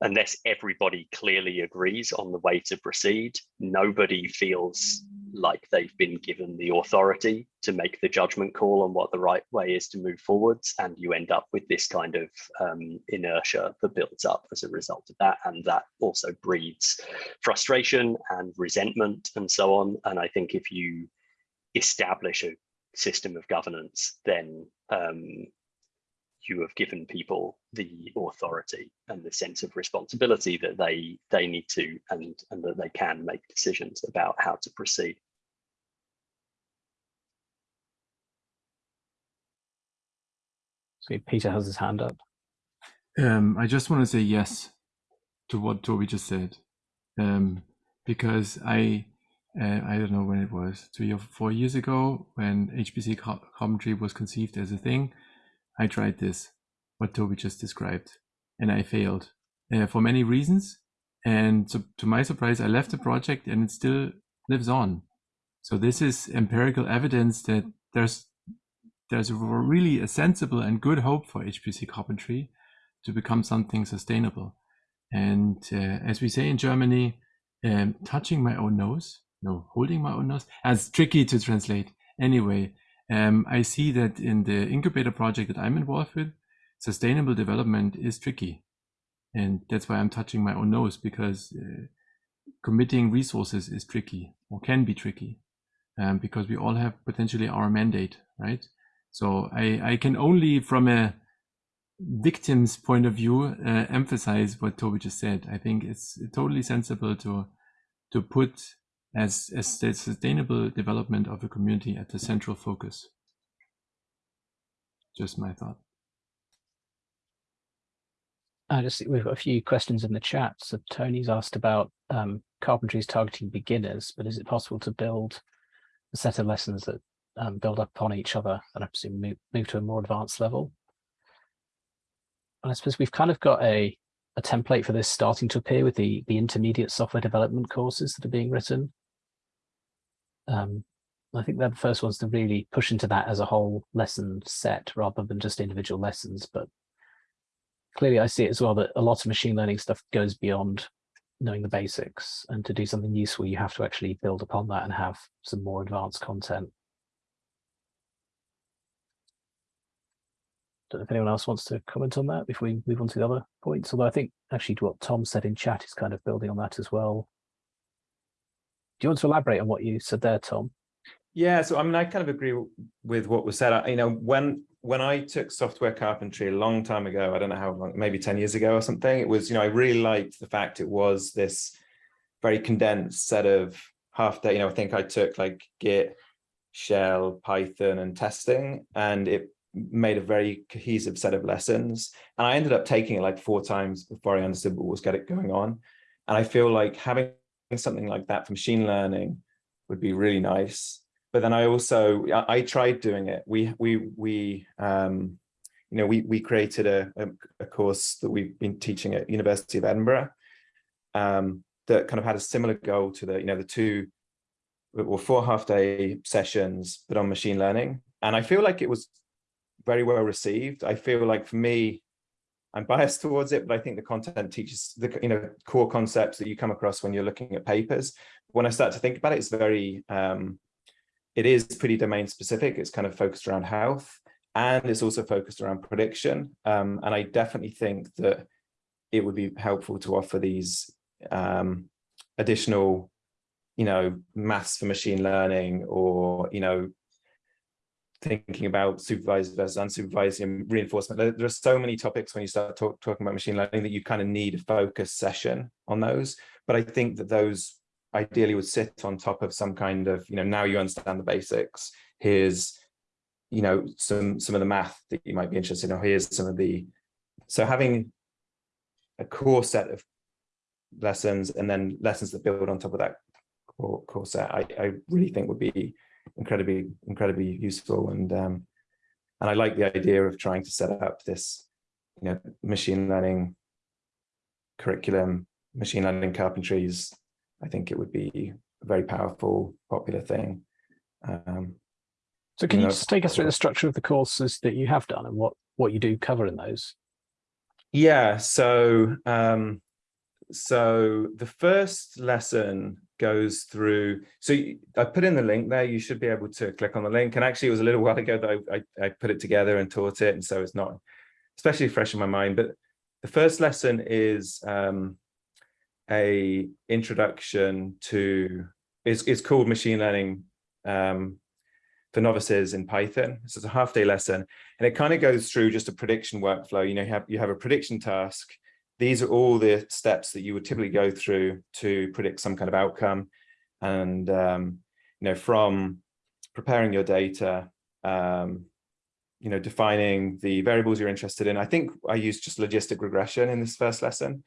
unless everybody clearly agrees on the way to proceed nobody feels like they've been given the authority to make the judgment call on what the right way is to move forwards and you end up with this kind of um, inertia that builds up as a result of that and that also breeds frustration and resentment and so on. And i think if you establish a system of governance, then um, you have given people the authority and the sense of responsibility that they they need to and and that they can make decisions about how to proceed. So Peter has his hand up. Um, I just want to say yes to what Toby just said, um, because I uh, I don't know when it was three or four years ago when HPC co- commentary was conceived as a thing. I tried this, what Toby just described, and I failed uh, for many reasons. And so, to my surprise, I left the project and it still lives on. So this is empirical evidence that there's there's really a sensible and good hope for HPC carpentry to become something sustainable. And uh, as we say in Germany, um, touching my own nose, no, holding my own nose, that's tricky to translate. Anyway, um, I see that in the incubator project that I'm involved with, sustainable development is tricky. And that's why I'm touching my own nose because uh, committing resources is tricky or can be tricky um, because we all have potentially our mandate, right? So I, I can only from a victim's point of view uh, emphasize what Toby just said. I think it's totally sensible to to put as as the sustainable development of a community at the central focus. Just my thought. I just we've got a few questions in the chat. So Tony's asked about um, carpentries targeting beginners, but is it possible to build a set of lessons that um, build up on each other and I presume move, move to a more advanced level. And I suppose we've kind of got a, a template for this starting to appear with the, the intermediate software development courses that are being written. Um, I think they're the first ones to really push into that as a whole lesson set rather than just individual lessons. But clearly I see it as well that a lot of machine learning stuff goes beyond knowing the basics and to do something useful, you have to actually build upon that and have some more advanced content. Don't know if anyone else wants to comment on that before we move on to the other points, although I think actually what Tom said in chat is kind of building on that as well. Do you want to elaborate on what you said there, Tom? Yeah, so I mean, I kind of agree with what was said. I, you know, when when I took software carpentry a long time ago, I don't know how long, maybe 10 years ago or something, it was, you know, I really liked the fact it was this very condensed set of half day, you know, I think I took like Git, Shell, Python and testing, and it made a very cohesive set of lessons. And I ended up taking it like four times before I understood what was getting going on. And I feel like having something like that for machine learning would be really nice but then I also I, I, tried doing it. We we we um, you know we we created a, a, a course that we've been teaching at University of Edinburgh um, that kind of had a similar goal to the you know the two or four half day sessions but on machine learning and I feel like it was very well received. I feel like for me I'm biased towards it, but I think the content teaches the you know core concepts that you come across when you're looking at papers. When I start to think about it, it's very um, it is pretty domain specific. It's kind of focused around health and it's also focused around prediction. Um, and I definitely think that it would be helpful to offer these um, additional, you know, maths for machine learning or, you know, thinking about supervised versus unsupervised and reinforcement. There, there, are so many topics when you start talk, talking about machine learning that you kind of need a focus session on those. But I think that those ideally would sit on top of some kind of, you know, now you understand the basics, here's, you know, some, some of the math that you might be interested in, or here's some of the, so having a core set of lessons and then lessons that build on top of that core, core set, I, I really think would be incredibly, incredibly useful. And, um, and I like the idea of trying to set up this, you know, machine learning curriculum, machine learning carpentries I think it would be a very powerful, popular thing. Um, so can you, know, just take us through the structure of the courses that you have done and what, what you do cover in those? Yeah, so um, so the first lesson goes through, so I put in the link there, you should be able to click on the link. And actually it was a little while ago that I, I, I put it together and taught it. And so it's not especially fresh in my mind, but the first lesson is um, a introduction to it's, it's called machine learning um, for novices in Python. This is a half day lesson and it kind of goes through just a prediction workflow. You know, you have, you have a prediction task. These are all the steps that you would typically go through to predict some kind of outcome. And, um, you know, from preparing your data, um, you know, defining the variables you're interested in. I think I used just logistic regression in this first lesson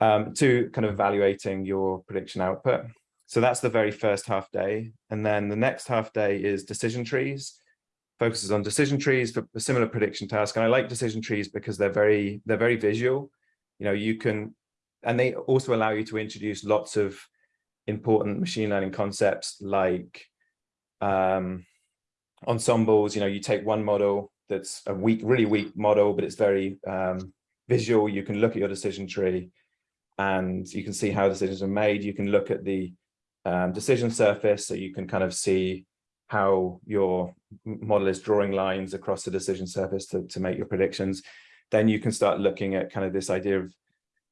um, to kind of evaluating your prediction output. So that's the very first half day. And then the next half day is decision trees, focuses on decision trees for a similar prediction task. And I like decision trees because they're very, they're very visual. You know, you can, and they also allow you to introduce lots of important machine learning concepts like um, ensembles. You know, you take one model that's a weak, really weak model, but it's very um, visual. You can look at your decision tree and you can see how decisions are made. You can look at the um, decision surface so you can kind of see how your model is drawing lines across the decision surface to, to make your predictions. Then you can start looking at kind of this idea of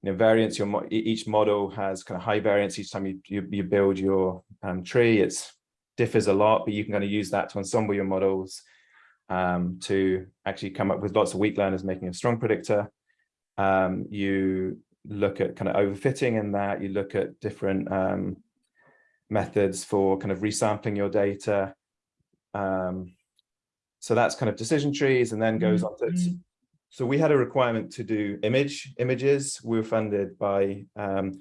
you know, variance. Your mo each model has kind of high variance each time you, you, you build your um, tree. It differs a lot, but you can kind of use that to ensemble your models um, to actually come up with lots of weak learners making a strong predictor. Um, you look at kind of overfitting in that, you look at different um, methods for kind of resampling your data. Um, so that's kind of decision trees and then goes on to. So we had a requirement to do image images. We were funded by um,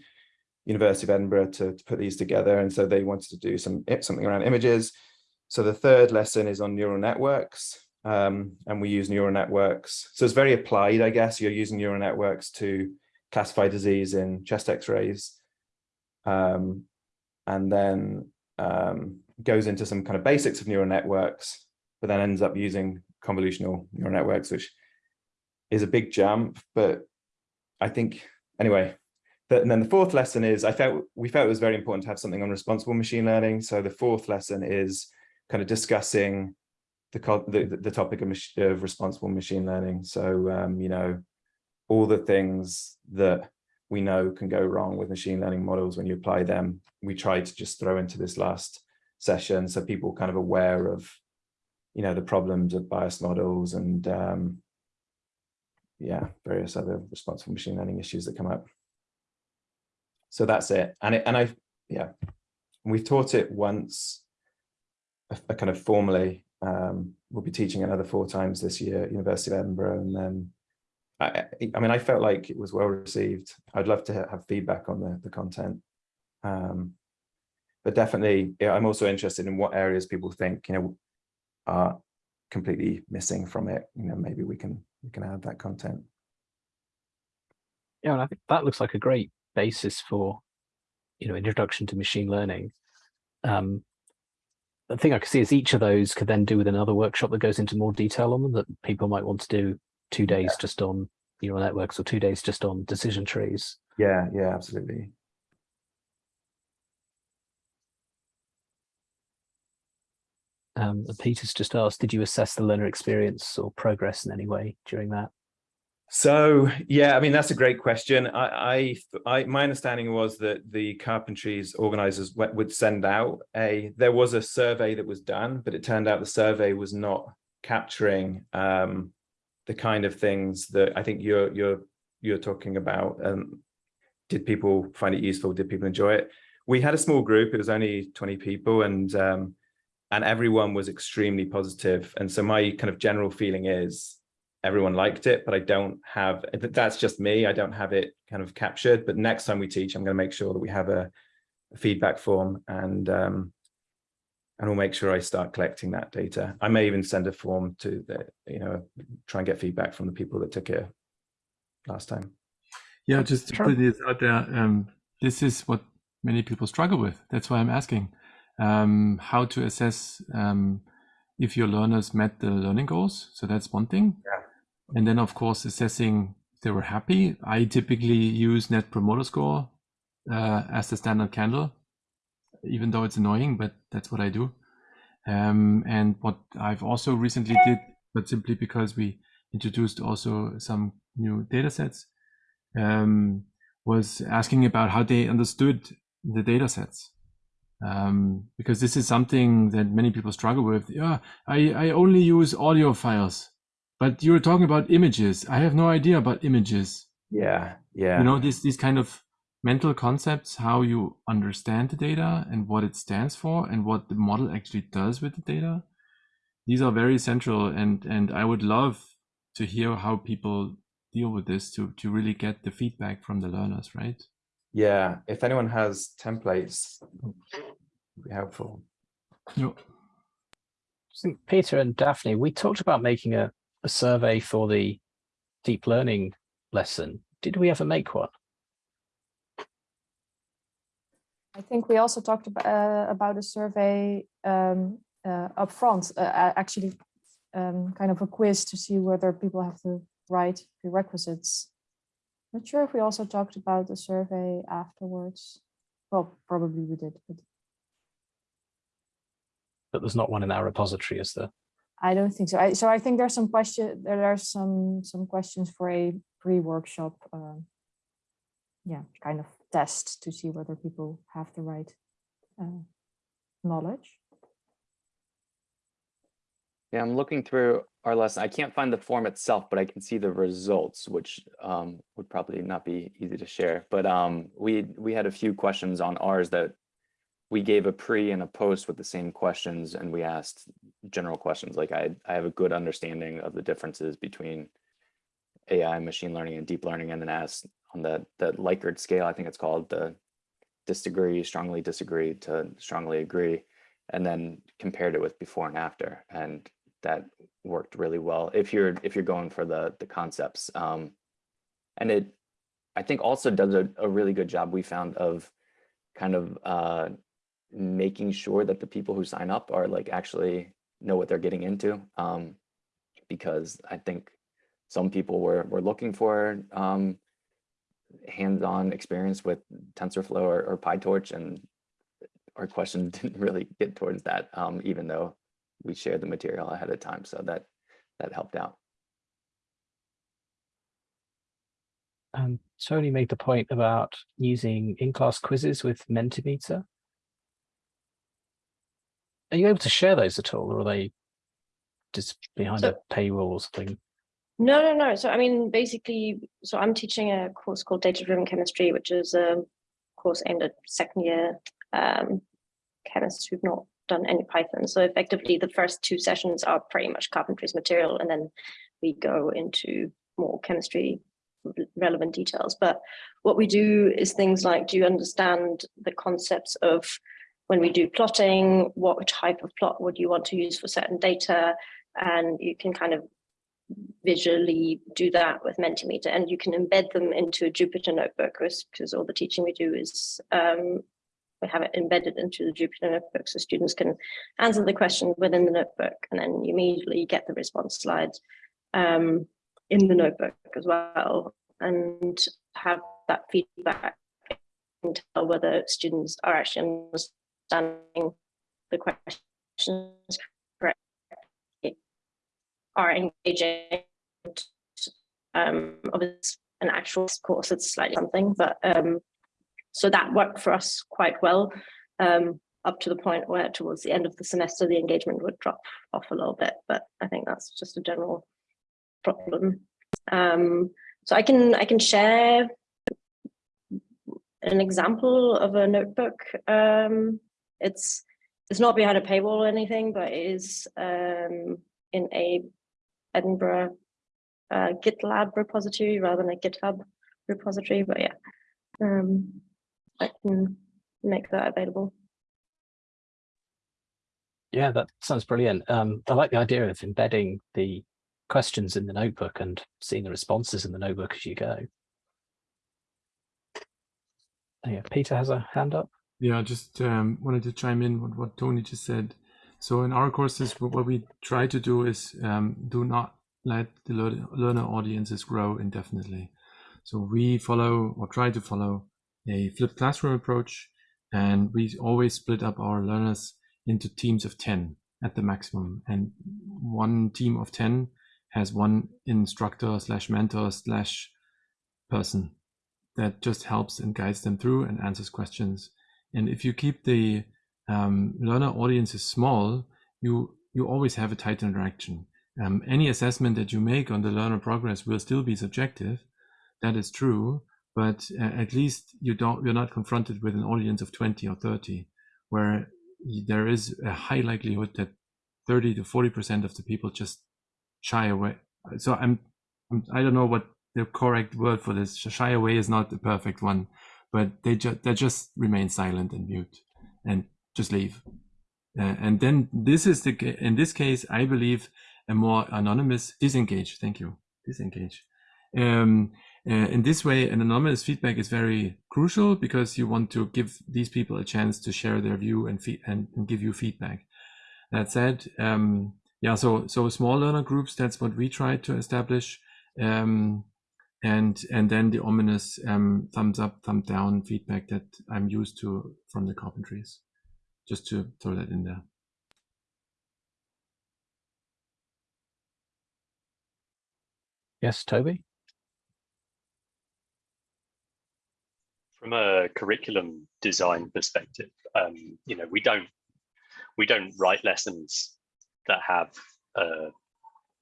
University of Edinburgh to, to, put these together. And so they wanted to do some something around images. so the third lesson is on neural networks. Um, and we use neural networks. So it's very applied, I guess. You're using neural networks to classify disease in chest x-rays. Um, and then um, goes into some kind of basics of neural networks, but then ends up using convolutional neural networks, which is a big jump. But I think, anyway, and then the fourth lesson is, I felt we felt it was very important to have something on responsible machine learning. So the fourth lesson is kind of discussing the, the, the topic of, of, responsible machine learning. So, um, you know, all the things that we know can go wrong with machine learning models when you apply them, we tried to just throw into this last session so people kind of aware of, you know, the problems of bias models and, um, yeah, various other responsible machine learning issues that come up. So that's it. And it, and I, yeah, we've taught it once, a, a kind of formally um, we'll be teaching another four times this year at University of Edinburgh. And then, I, I mean, I felt like it was well received. I'd love to have feedback on the, the content. Um, but definitely, yeah, I'm also interested in what areas people think, you know, are completely missing from it. You know, maybe we can we can add that content. Yeah, and I think that looks like a great basis for, you know, introduction to machine learning. Um, the thing I can see is each of those could then do with another workshop that goes into more detail on them that people might want to do two days yeah. just on neural networks or two days just on decision trees. Yeah, yeah, absolutely. Um, Peter's just asked, did you assess the learner experience or progress in any way during that? So yeah, I mean that's a great question. I, I, I, my understanding was that the carpentries organizers would send out a. There was a survey that was done, but it turned out the survey was not capturing um, the kind of things that I think you're you're you're talking about. Um, did people find it useful? Did people enjoy it? We had a small group. It was only 20 people, and um, and everyone was extremely positive. And so my kind of general feeling is everyone liked it, but I don't have, that's just me. I don't have it kind of captured, but next time we teach, I'm going to make sure that we have a, a feedback form and, um, and we'll make sure I start collecting that data. I may even send a form to the, you know, try and get feedback from the people that took it last time. Yeah, just to put this out there, um, this is what many people struggle with. That's why I'm asking um, how to assess um, if your learners met the learning goals. So that's one thing. Yeah. And then, of course, assessing if they were happy. I typically use Net Promoter Score uh, as the standard candle, even though it's annoying, but that's what I do. Um, and what I've also recently did, but simply because we introduced also some new data sets, um, was asking about how they understood the data sets. Um, because this is something that many people struggle with. Yeah, I, I only use audio files. But you were talking about images. I have no idea about images. Yeah, yeah. You know, these these kind of mental concepts, how you understand the data and what it stands for and what the model actually does with the data. These are very central and and I would love to hear how people deal with this to to really get the feedback from the learners, right? Yeah, if anyone has templates, it would be helpful. Yep. Peter and Dafne, we talked about making a a survey for the deep learning lesson. Did we ever make one? I think we also talked about, uh, about a survey um, uh, up front, uh, actually um, kind of a quiz to see whether people have the right prerequisites. Not sure if we also talked about the survey afterwards. Well, probably we did. But, but there's not one in our repository, is there? I don't think so. I, so I think there's some question. There are some some questions for a pre-workshop. Uh, yeah, kind of test to see whether people have the right uh, knowledge. Yeah, I'm looking through our lesson. I can't find the form itself, but I can see the results, which um, would probably not be easy to share. But um, we we had a few questions on ours that we gave a pre and a post with the same questions and we asked general questions like I, I have a good understanding of the differences between AI, machine learning, and deep learning, and then asked on the, the Likert scale, I think it's called the disagree, strongly disagree to strongly agree. and then compared it with before and after. And that worked really well if you're if you're going for the the concepts. Um, and it, I think also does a, a really good job we found of kind of uh, making sure that the people who sign up are like actually know what they're getting into. Um, because I think some people were, were looking for um, hands-on experience with TensorFlow or, or PyTorch and our question didn't really get towards that, um, even though we shared the material ahead of time. So that that helped out. Um, Tony made the point about using in-class quizzes with Mentimeter. Are you able to share those at all, or are they just behind So- a paywall or something? No, no, no. So I mean, basically, so I'm teaching a course called Data-Driven Chemistry, which is a course aimed at second year um, chemists who've not done any Python. So effectively, the first two sessions are pretty much carpentry's material, and then we go into more chemistry relevant details. But what we do is things like, do you understand the concepts of when we do plotting, what type of plot would you want to use for certain data? And you can kind of visually do that with Mentimeter and you can embed them into a Jupyter notebook because all the teaching we do is um, we have it embedded into the Jupyter notebook so students can answer the question within the notebook and then you immediately get the response slides um, in the notebook as well and have that feedback and tell whether students are actually understanding the questions correctly are engaging. Um, obviously, an actual course, it's slightly something, but um, so that worked for us quite well. Um, up to the point where towards the end of the semester, the engagement would drop off a little bit, but I think that's just a general problem. Um, so I can I can share an example of a notebook. Um, it's it's not behind a paywall or anything, but it is um, in a Edinburgh uh, GitLab repository rather than a GitHub repository. But yeah, um, I can make that available. Yeah, that sounds brilliant. Um, I like the idea of embedding the questions in the notebook and seeing the responses in the notebook as you go. Oh, Yeah, Peter has a hand up. Yeah, I just um, wanted to chime in with what Tony just said. So in our courses, what what we try to do is um, do not let the learner audiences grow indefinitely. So we follow or try to follow a flipped classroom approach, and we always split up our learners into teams of 10 at the maximum. And one team of 10 has one instructor slash mentor slash person that just helps and guides them through and answers questions. And if you keep the um, learner audiences small, you you always have a tight interaction. Um, any assessment that you make on the learner progress will still be subjective. That is true, but uh, at least you don't you're not confronted with an audience of 20 or 30, where there is a high likelihood that 30 to 40 percent of the people just shy away. So I'm, I'm I don't know what the correct word for this. Shy away is not the perfect one, but they just they just remain silent and mute and just leave. Uh, and then this is the in this case, I believe a more anonymous disengage. Thank you, disengage. Um, uh, in this way, an anonymous feedback is very crucial because you want to give these people a chance to share their view and and, and give you feedback. That said, um, yeah, so so small learner groups. That's what we try to establish. Um, and and then the ominous um, thumbs up, thumb down feedback that I'm used to from the carpentries. Just to throw that in there. Yes, Toby. From a curriculum design perspective, um, you know, we don't we don't write lessons that have a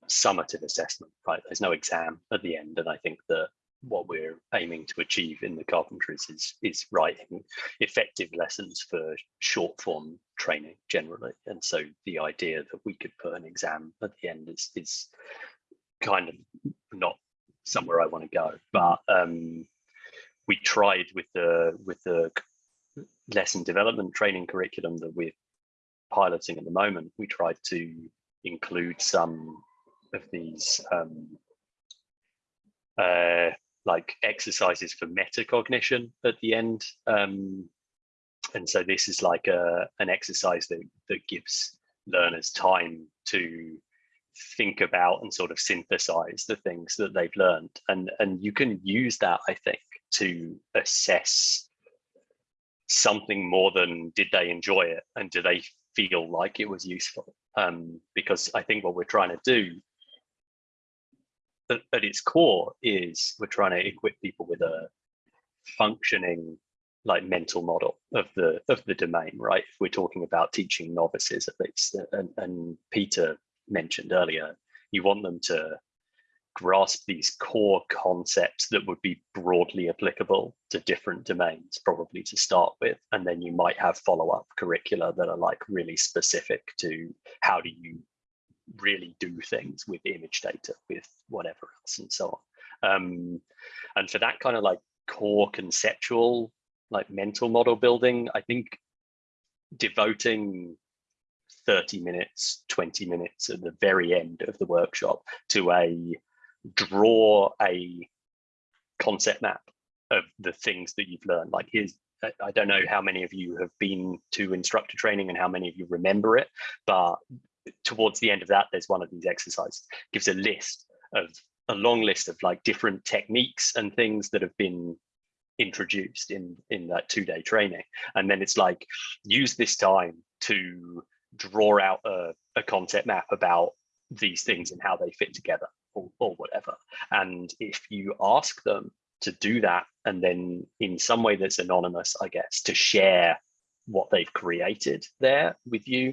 summative assessment, right? There's no exam at the end, and I think that what we're aiming to achieve in the carpentries is is writing effective lessons for short form training generally. And so the idea that we could put an exam at the end is is kind of not somewhere I want to go. But um, we tried with the with the lesson development training curriculum that we're piloting at the moment, we tried to include some of these um, uh, like exercises for metacognition at the end. Um, and so this is like a, an exercise that, that gives learners time to think about and sort of synthesize the things that they've learned. And, and you can use that, I think, to assess something more than did they enjoy it and do they feel like it was useful? Um, because I think what we're trying to do at, at its core is we're trying to equip people with a functioning like mental model of the of the domain right if we're talking about teaching novices at least and, and peter mentioned earlier you want them to grasp these core concepts that would be broadly applicable to different domains probably to start with and then you might have follow-up curricula that are like really specific to how do you really do things with image data with whatever else and so on. Um, and for that kind of like core conceptual like mental model building i think devoting 30 minutes 20 minutes at the very end of the workshop to a draw a concept map of the things that you've learned. Like here's I don't know how many of you have been to instructor training and how many of you remember it, but towards the end of that, there's one of these exercises, gives a list of a long list of like different techniques and things that have been introduced in in that two-day training. And then it's like use this time to draw out a, a concept map about these things and how they fit together or, or whatever. And if you ask them to do that and then in some way that's anonymous i guess to share what they've created there with you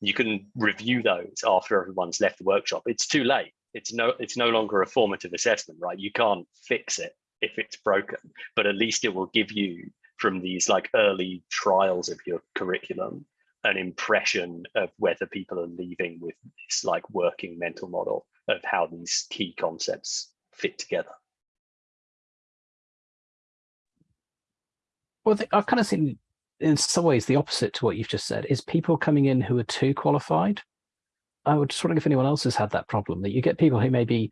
you can review those after everyone's left the workshop. It's too late. It's no it's no longer a formative assessment right? You can't fix it if it's broken but at least it will give you from these like early trials of your curriculum an impression of whether people are leaving with this like working mental model of how these key concepts fit together Well, I've kind of seen in some ways the opposite to what you've just said is people coming in who are too qualified. I would just wondering if anyone else has had that problem that you get people who maybe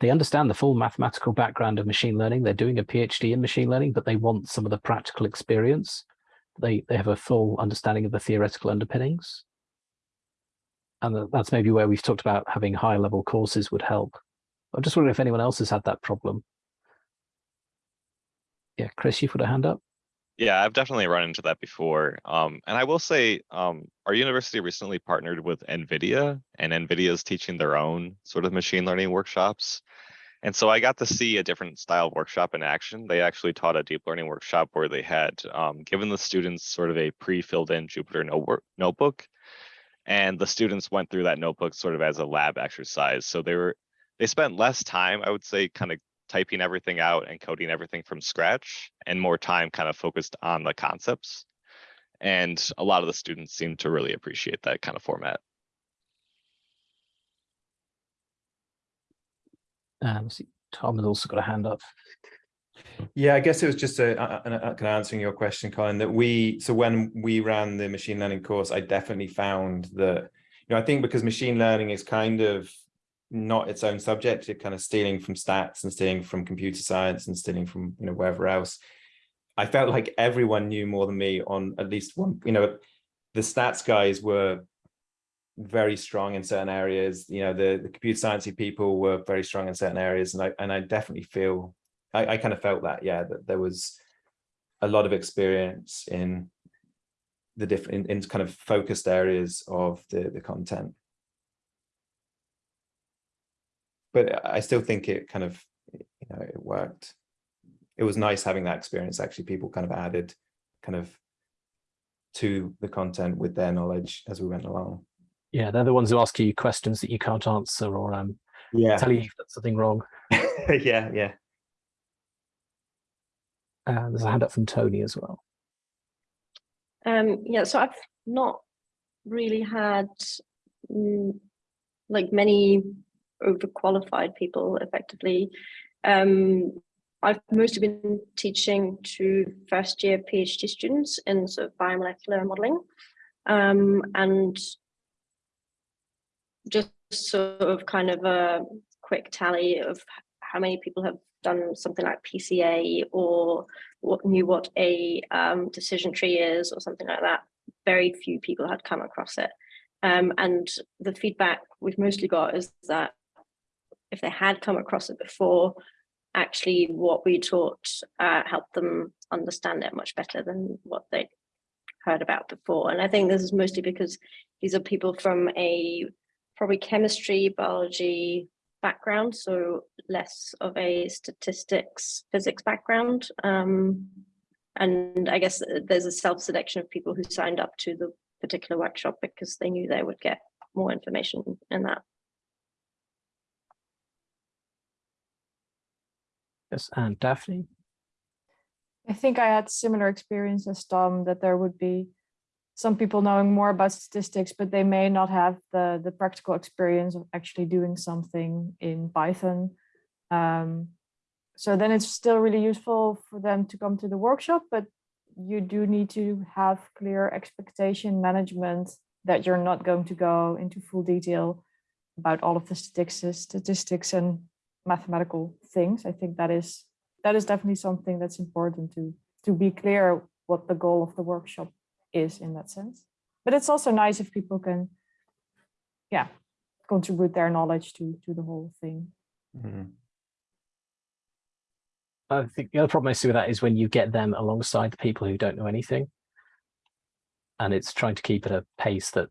they understand the full mathematical background of machine learning. They're doing a PhD in machine learning, but they want some of the practical experience. They they have a full understanding of the theoretical underpinnings. And that's maybe where we've talked about having high level courses would help. I'm just wondering if anyone else has had that problem. Yeah, Chris, you've got a hand up. Yeah, I've definitely run into that before. Um, and I will say, um, our university recently partnered with NVIDIA and NVIDIA is teaching their own sort of machine learning workshops. And so I got to see a different style of workshop in action. They actually taught a deep learning workshop where they had um, given the students sort of a pre-filled in Jupyter notebook, notebook. And the students went through that notebook sort of as a lab exercise. So they were, they spent less time, I would say, kind of typing everything out and coding everything from scratch and more time kind of focused on the concepts. And a lot of the students seem to really appreciate that kind of format. Um, see, Tom has also got a hand up. Yeah, I guess it was just a, a, a, kind of answering your question, Colin, that we, so when we ran the machine learning course, I definitely found that, you know, I think because machine learning is kind of not its own subject, it kind of stealing from stats and stealing from computer science and stealing from, you know, wherever else. I felt like everyone knew more than me on at least one, you know, the stats guys were very strong in certain areas. You know, the, the computer sciencey people were very strong in certain areas. And I, and I definitely feel, I, I kind of felt that, yeah, that there was a lot of experience in the different, in, in kind of focused areas of the, the content. But I still think it kind of, you know, it worked. It was nice having that experience. Actually, people kind of added kind of to the content with their knowledge as we went along. Yeah, they're the ones who ask you questions that you can't answer or um, Yeah, tell you you've done something wrong. yeah, yeah. Uh, there's a hand up from Tony as well. Um, yeah, so I've not really had mm, like many overqualified people effectively. Um, I've mostly been teaching to first year PhD students in sort of biomolecular modeling. Um, and just sort of kind of a quick tally of how many people have done something like PCA or what knew what a um, decision tree is or something like that. Very few people had come across it. Um, and the feedback we've mostly got is that if they had come across it before, actually what we taught uh, helped them understand it much better than what they heard about before. And I think this is mostly because these are people from a probably chemistry, biology background, so less of a statistics, physics background. Um, and I guess there's a self-selection of people who signed up to the particular workshop because they knew they would get more information in that. Yes, and Dafne. I think I had similar experience as Tom that there would be some people knowing more about statistics, but they may not have the, the practical experience of actually doing something in Python. Um, so then it's still really useful for them to come to the workshop, but you do need to have clear expectation management that you're not going to go into full detail about all of the statistics, statistics and mathematical things. I think that is that is definitely something that's important to to be clear what the goal of the workshop is in that sense. But it's also nice if people can, yeah, contribute their knowledge to to the whole thing. Mm -hmm. I think the other problem I see with that is when you get them alongside the people who don't know anything. And it's trying to keep at a pace that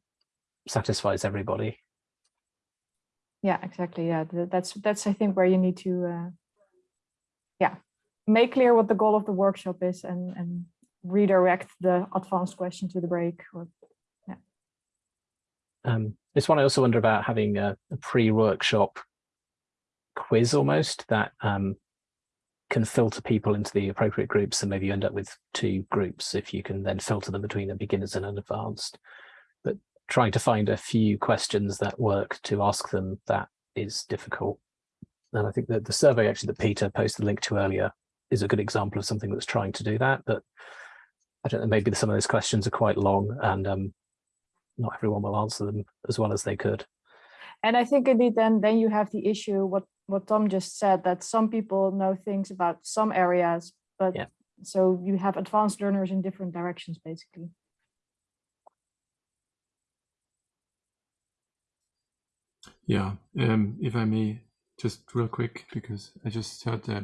satisfies everybody. Yeah, exactly. Yeah, that's that's I think where you need to, uh, yeah, make clear what the goal of the workshop is and and redirect the advanced question to the break. Or yeah. Um, this one I also wonder about having a, a pre-workshop quiz almost that um, can filter people into the appropriate groups and maybe you end up with two groups if you can then filter them between the beginners and an advanced. But trying to find a few questions that work to ask them that is difficult. And I think that the survey actually that Peter posted the link to earlier is a good example of something that's trying to do that. But I don't know, maybe some of those questions are quite long and um, not everyone will answer them as well as they could. And I think indeed then then you have the issue what what Tom just said that some people know things about some areas, but yeah. so you have advanced learners in different directions basically. Yeah, um, if I may, just real quick, because I just heard uh,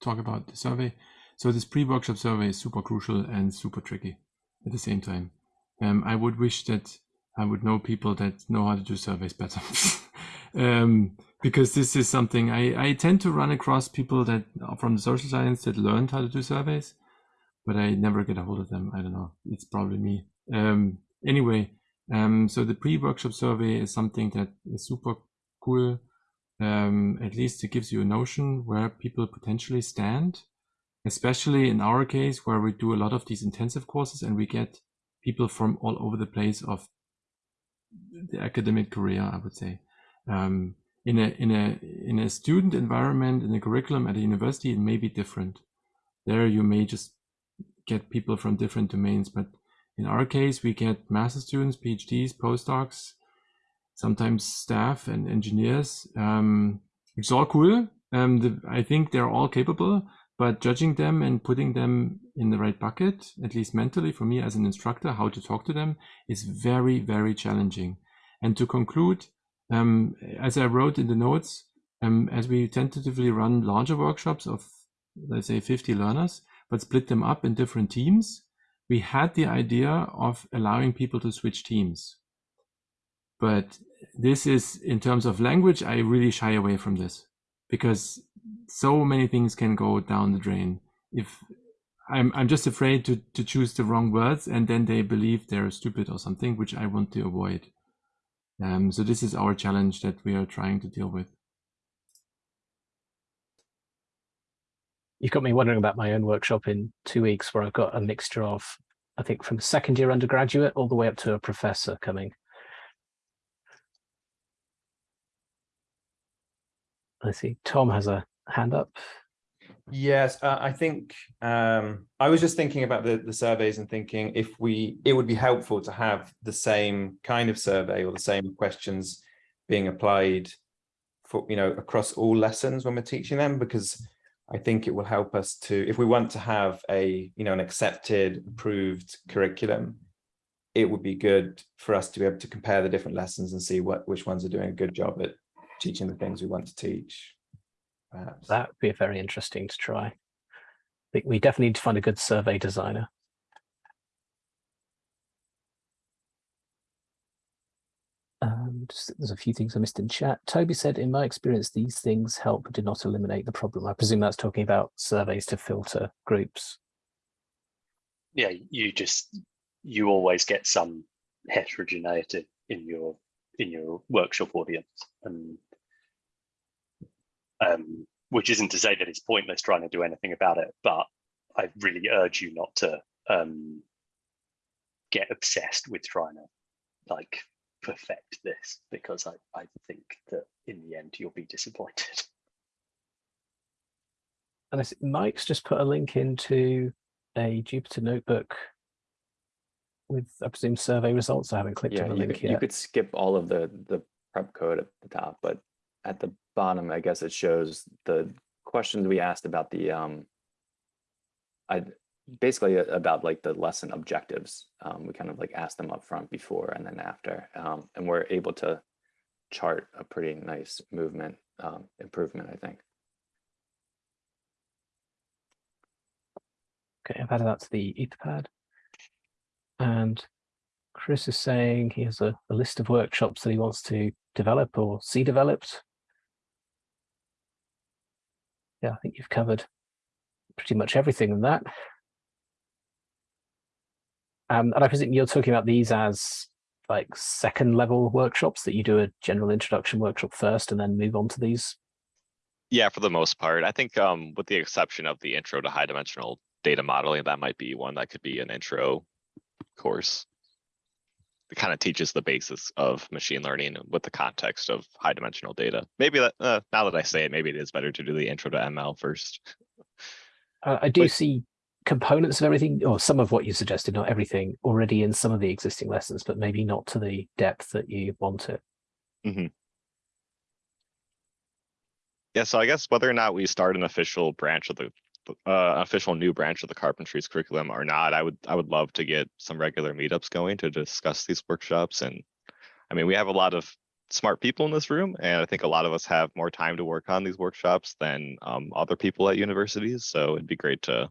talk about the survey. So this pre-workshop survey is super crucial and super tricky at the same time. Um, I would wish that I would know people that know how to do surveys better. um, because this is something I, I tend to run across people that are from the social science that learned how to do surveys, but I never get a hold of them. I don't know. It's probably me. Um, anyway, um, so the pre-workshop survey is something that is super cool. Um, at least it gives you a notion where people potentially stand, especially in our case where we do a lot of these intensive courses and we get people from all over the place of the academic career, I would say. Um, in a in a in a student environment in a curriculum at a university, it may be different. There, you may just get people from different domains, but in our case, we get master students, PhDs, postdocs, sometimes staff and engineers. Um, it's all cool. Um, the, I think they're all capable, but judging them and putting them in the right bucket, at least mentally for me as an instructor, how to talk to them is very, very challenging. And to conclude, um, as I wrote in the notes, um, as we tentatively run larger workshops of, let's say, 50 learners, but split them up in different teams, we had the idea of allowing people to switch teams. But this is, in terms of language, I really shy away from this because so many things can go down the drain. If I'm, I'm just afraid to, to choose the wrong words and then they believe they're stupid or something, which I want to avoid. Um, so this is our challenge that we are trying to deal with. You've got me wondering about my own workshop in two weeks where I've got a mixture of, I think from second year undergraduate all the way up to a professor coming. I see Tom has a hand up. Yes, uh, I think um, I was just thinking about the, the surveys and thinking if we, it would be helpful to have the same kind of survey or the same questions being applied for, you know, across all lessons when we're teaching them, because I think it will help us to, if we want to have a, you know, an accepted, approved curriculum, it would be good for us to be able to compare the different lessons and see what, which ones are doing a good job at teaching the things we want to teach. Perhaps. That would be a very interesting to try. I think we definitely need to find a good survey designer. Um, just, there's a few things I missed in chat. Toby said, in my experience, these things help but do not eliminate the problem. I presume that's talking about surveys to filter groups. Yeah, you just you always get some heterogeneity in your in your workshop audience, and um, which isn't to say that it's pointless trying to do anything about it, but I really urge you not to um, get obsessed with trying to like perfect this because I, I think that in the end you'll be disappointed. And I see Mike's just put a link into a Jupyter notebook with, I presume, survey results. I haven't clicked Yeah, on the you link could, you could skip all of the, the prep code at the top, but at the bottom, I guess it shows the questions we asked about the, um, I, basically about like the lesson objectives. Um, we kind of like asked them up front before and then after, um, and we're able to chart a pretty nice movement, um, improvement, I think. Okay, I've added that to the Etherpad. And Chris is saying he has a, a list of workshops that he wants to develop or see developed. Yeah, I think you've covered pretty much everything in that. Um, and I presume you're talking about these as like second level workshops that you do a general introduction workshop first and then move on to these. Yeah, for the most part, I think um, with the exception of the intro to high dimensional data modeling, that might be one that could be an intro course. It kind of teaches the basis of machine learning with the context of high dimensional data. Maybe that uh, now that I say it, maybe it is better to do the intro to ML first. Uh, I do But- see components of everything, or some of what you suggested, not everything, already in some of the existing lessons, but maybe not to the depth that you want it. Mm -hmm. Yeah, so I guess whether or not we start an official branch of the uh, official new branch of the carpentry's curriculum or not, I would I would love to get some regular meetups going to discuss these workshops. And I mean, we have a lot of smart people in this room, and I think a lot of us have more time to work on these workshops than um, other people at universities. So it'd be great to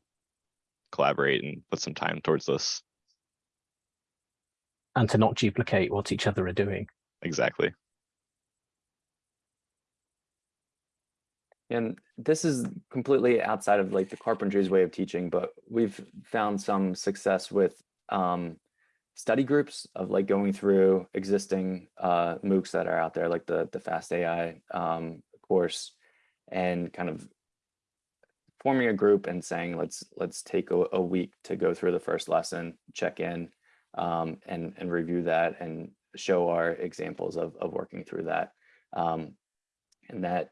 collaborate and put some time towards this. And to not duplicate what each other are doing. Exactly. And this is completely outside of like the carpentry's way of teaching, but we've found some success with um, study groups of like going through existing uh, MOOCs that are out there, like the the Fast AI um, course, and kind of forming a group and saying let's let's take a, a week to go through the first lesson, check in, um, and and review that and show our examples of of working through that, um, and that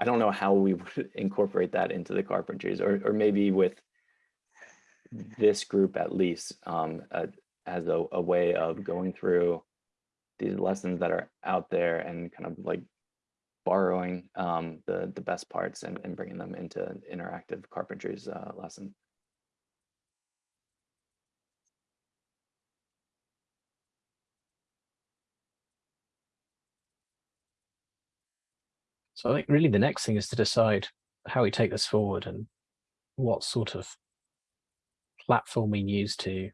I don't know how we would incorporate that into the carpentries or, or maybe with this group at least um, as a, a way of going through these lessons that are out there and kind of like borrowing um, the, the best parts and, and bringing them into interactive carpentries uh, lesson. So I think really the next thing is to decide how we take this forward and what sort of platform we use to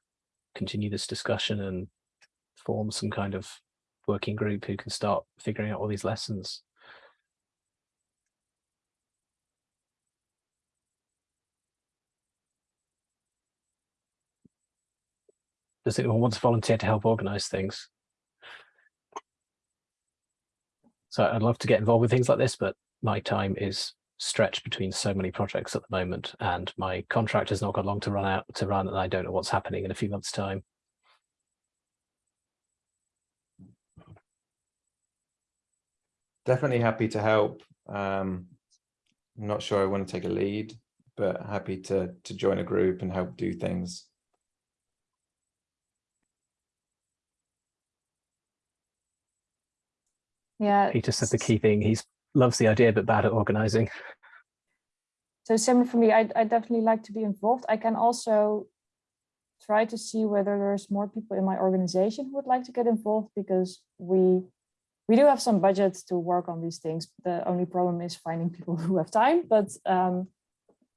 continue this discussion and form some kind of working group who can start figuring out all these lessons. Does anyone want to volunteer to help organize things? So I'd love to get involved with things like this, but my time is stretched between so many projects at the moment and my contract has not got long to run out to run and I don't know what's happening in a few months time. Definitely happy to help. Um, I'm not sure I want to take a lead but happy to to join a group and help do things. Yeah. Peter said the key thing. He's loves the idea, but bad at organizing. So similar for me, I, I definitely like to be involved. I can also try to see whether there's more people in my organization who would like to get involved because we we do have some budget to work on these things. The only problem is finding people who have time, but um,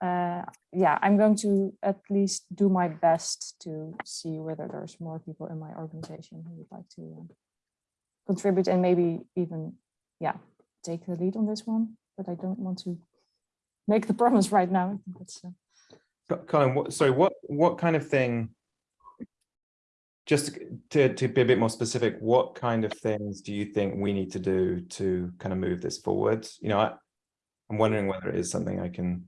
uh, yeah, I'm going to at least do my best to see whether there's more people in my organization who would like to uh, contribute and maybe even, yeah, take the lead on this one, but I don't want to make the promise right now. I think that's, uh, Colin, what, sorry, what what kind of thing? Just to to be a bit more specific, what kind of things do you think we need to do to kind of move this forward? You know, I, I'm wondering whether it is something I can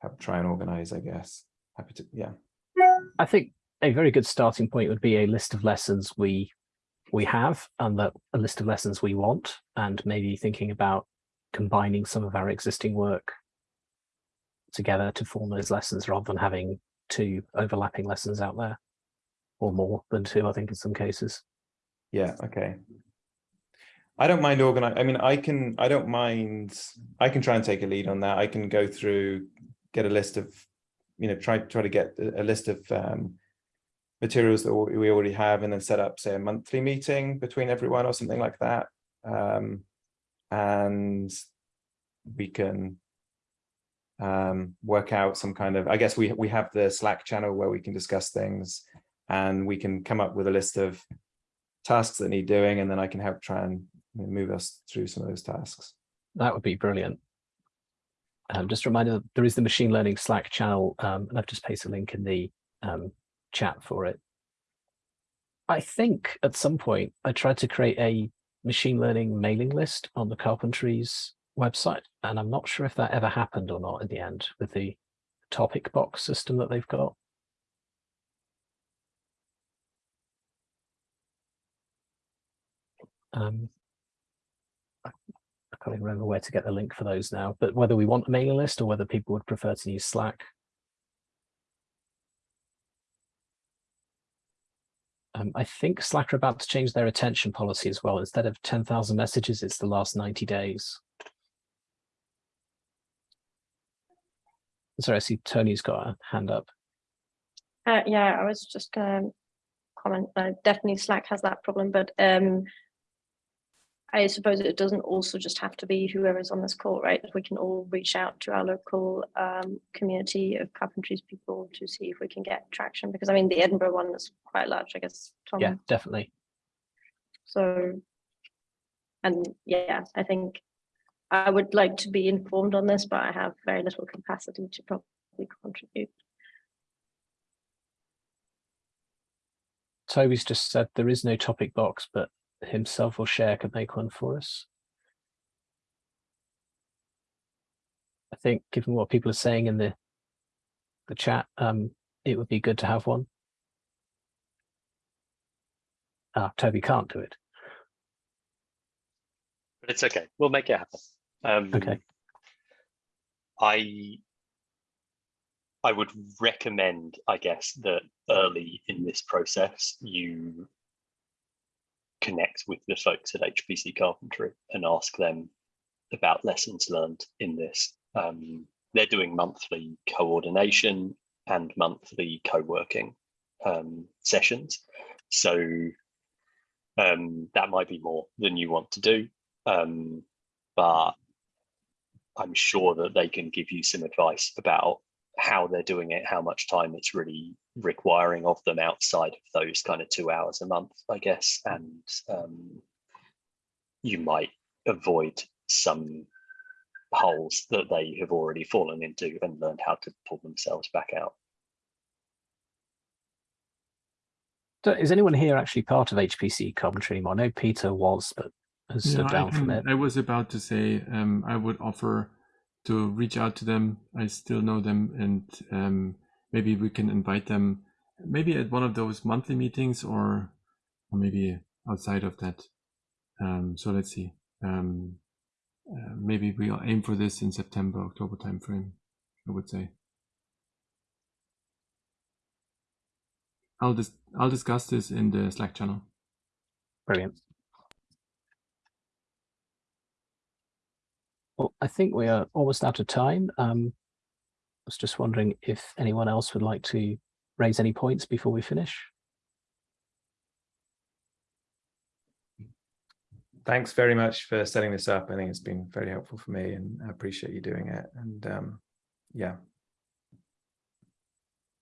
have try and organize. I guess happy to, yeah. I think a very good starting point would be a list of lessons we we have and that a list of lessons we want, and maybe thinking about combining some of our existing work together to form those lessons rather than having two overlapping lessons out there or more than two, I think in some cases. Yeah, okay. I don't mind organize. I mean, I can, I don't mind, I can try and take a lead on that. I can go through, get a list of, you know, try, try to get a list of um, materials that we already have and then set up, say, a monthly meeting between everyone or something like that. Um, and we can um, work out some kind of, I guess we, we have the Slack channel where we can discuss things and we can come up with a list of tasks that need doing and then I can help try and move us through some of those tasks. That would be brilliant. Um, just a reminder, there is the machine learning Slack channel, um, and I've just pasted a link in the um, chat for it. I think at some point I tried to create a machine learning mailing list on the Carpentries website, and I'm not sure if that ever happened or not in the end with the Topicbox system that they've got. Um, I can't even remember where to get the link for those now, but whether we want a mailing list or whether people would prefer to use Slack. Um, I think Slack are about to change their attention policy as well. Instead of 10,000 messages, it's the last 90 days. Sorry, I see Tony's got a hand up. Uh, yeah, I was just gonna comment, uh, definitely Slack has that problem, but um, I suppose it doesn't also just have to be whoever's on this call, right? We can all reach out to our local um, community of carpentries people to see if we can get traction, because I mean, the Edinburgh one is quite large, I guess, Tom. Yeah, definitely. So, and yeah, I think I would like to be informed on this, but I have very little capacity to probably contribute. Toby's just said there is no Topicbox, but himself or Sher could make one for us. I think given what people are saying in the the chat, um, it would be good to have one. Ah, Toby can't do it. but it's okay. We'll make it happen. Um, Okay. I I would recommend, I guess, that early in this process you connect with the folks at HPC Carpentry and ask them about lessons learned in this. Um, they're doing monthly coordination and monthly co-working um, sessions. So um, that might be more than you want to do, um, but I'm sure that they can give you some advice about how they're doing it, how much time it's really requiring of them outside of those kind of two hours a month, I guess. And um, you might avoid some holes that they have already fallen into and learned how to pull themselves back out. Is anyone here actually part of HPC Carpentry anymore? I know Peter was, but has Yeah, stood I, down from it. I was about to say um, I would offer to reach out to them. I still know them, and um, maybe we can invite them, maybe at one of those monthly meetings, or, or maybe outside of that. Um, so let's see. Um, uh, maybe we'll aim for this in September, October timeframe. I would say. I'll dis I'll discuss this in the Slack channel. Brilliant. Well, I think we are almost out of time. Um, was just wondering if anyone else would like to raise any points before we finish. Thanks very much for setting this up. I think it's been very helpful for me and I appreciate you doing it. And um, yeah,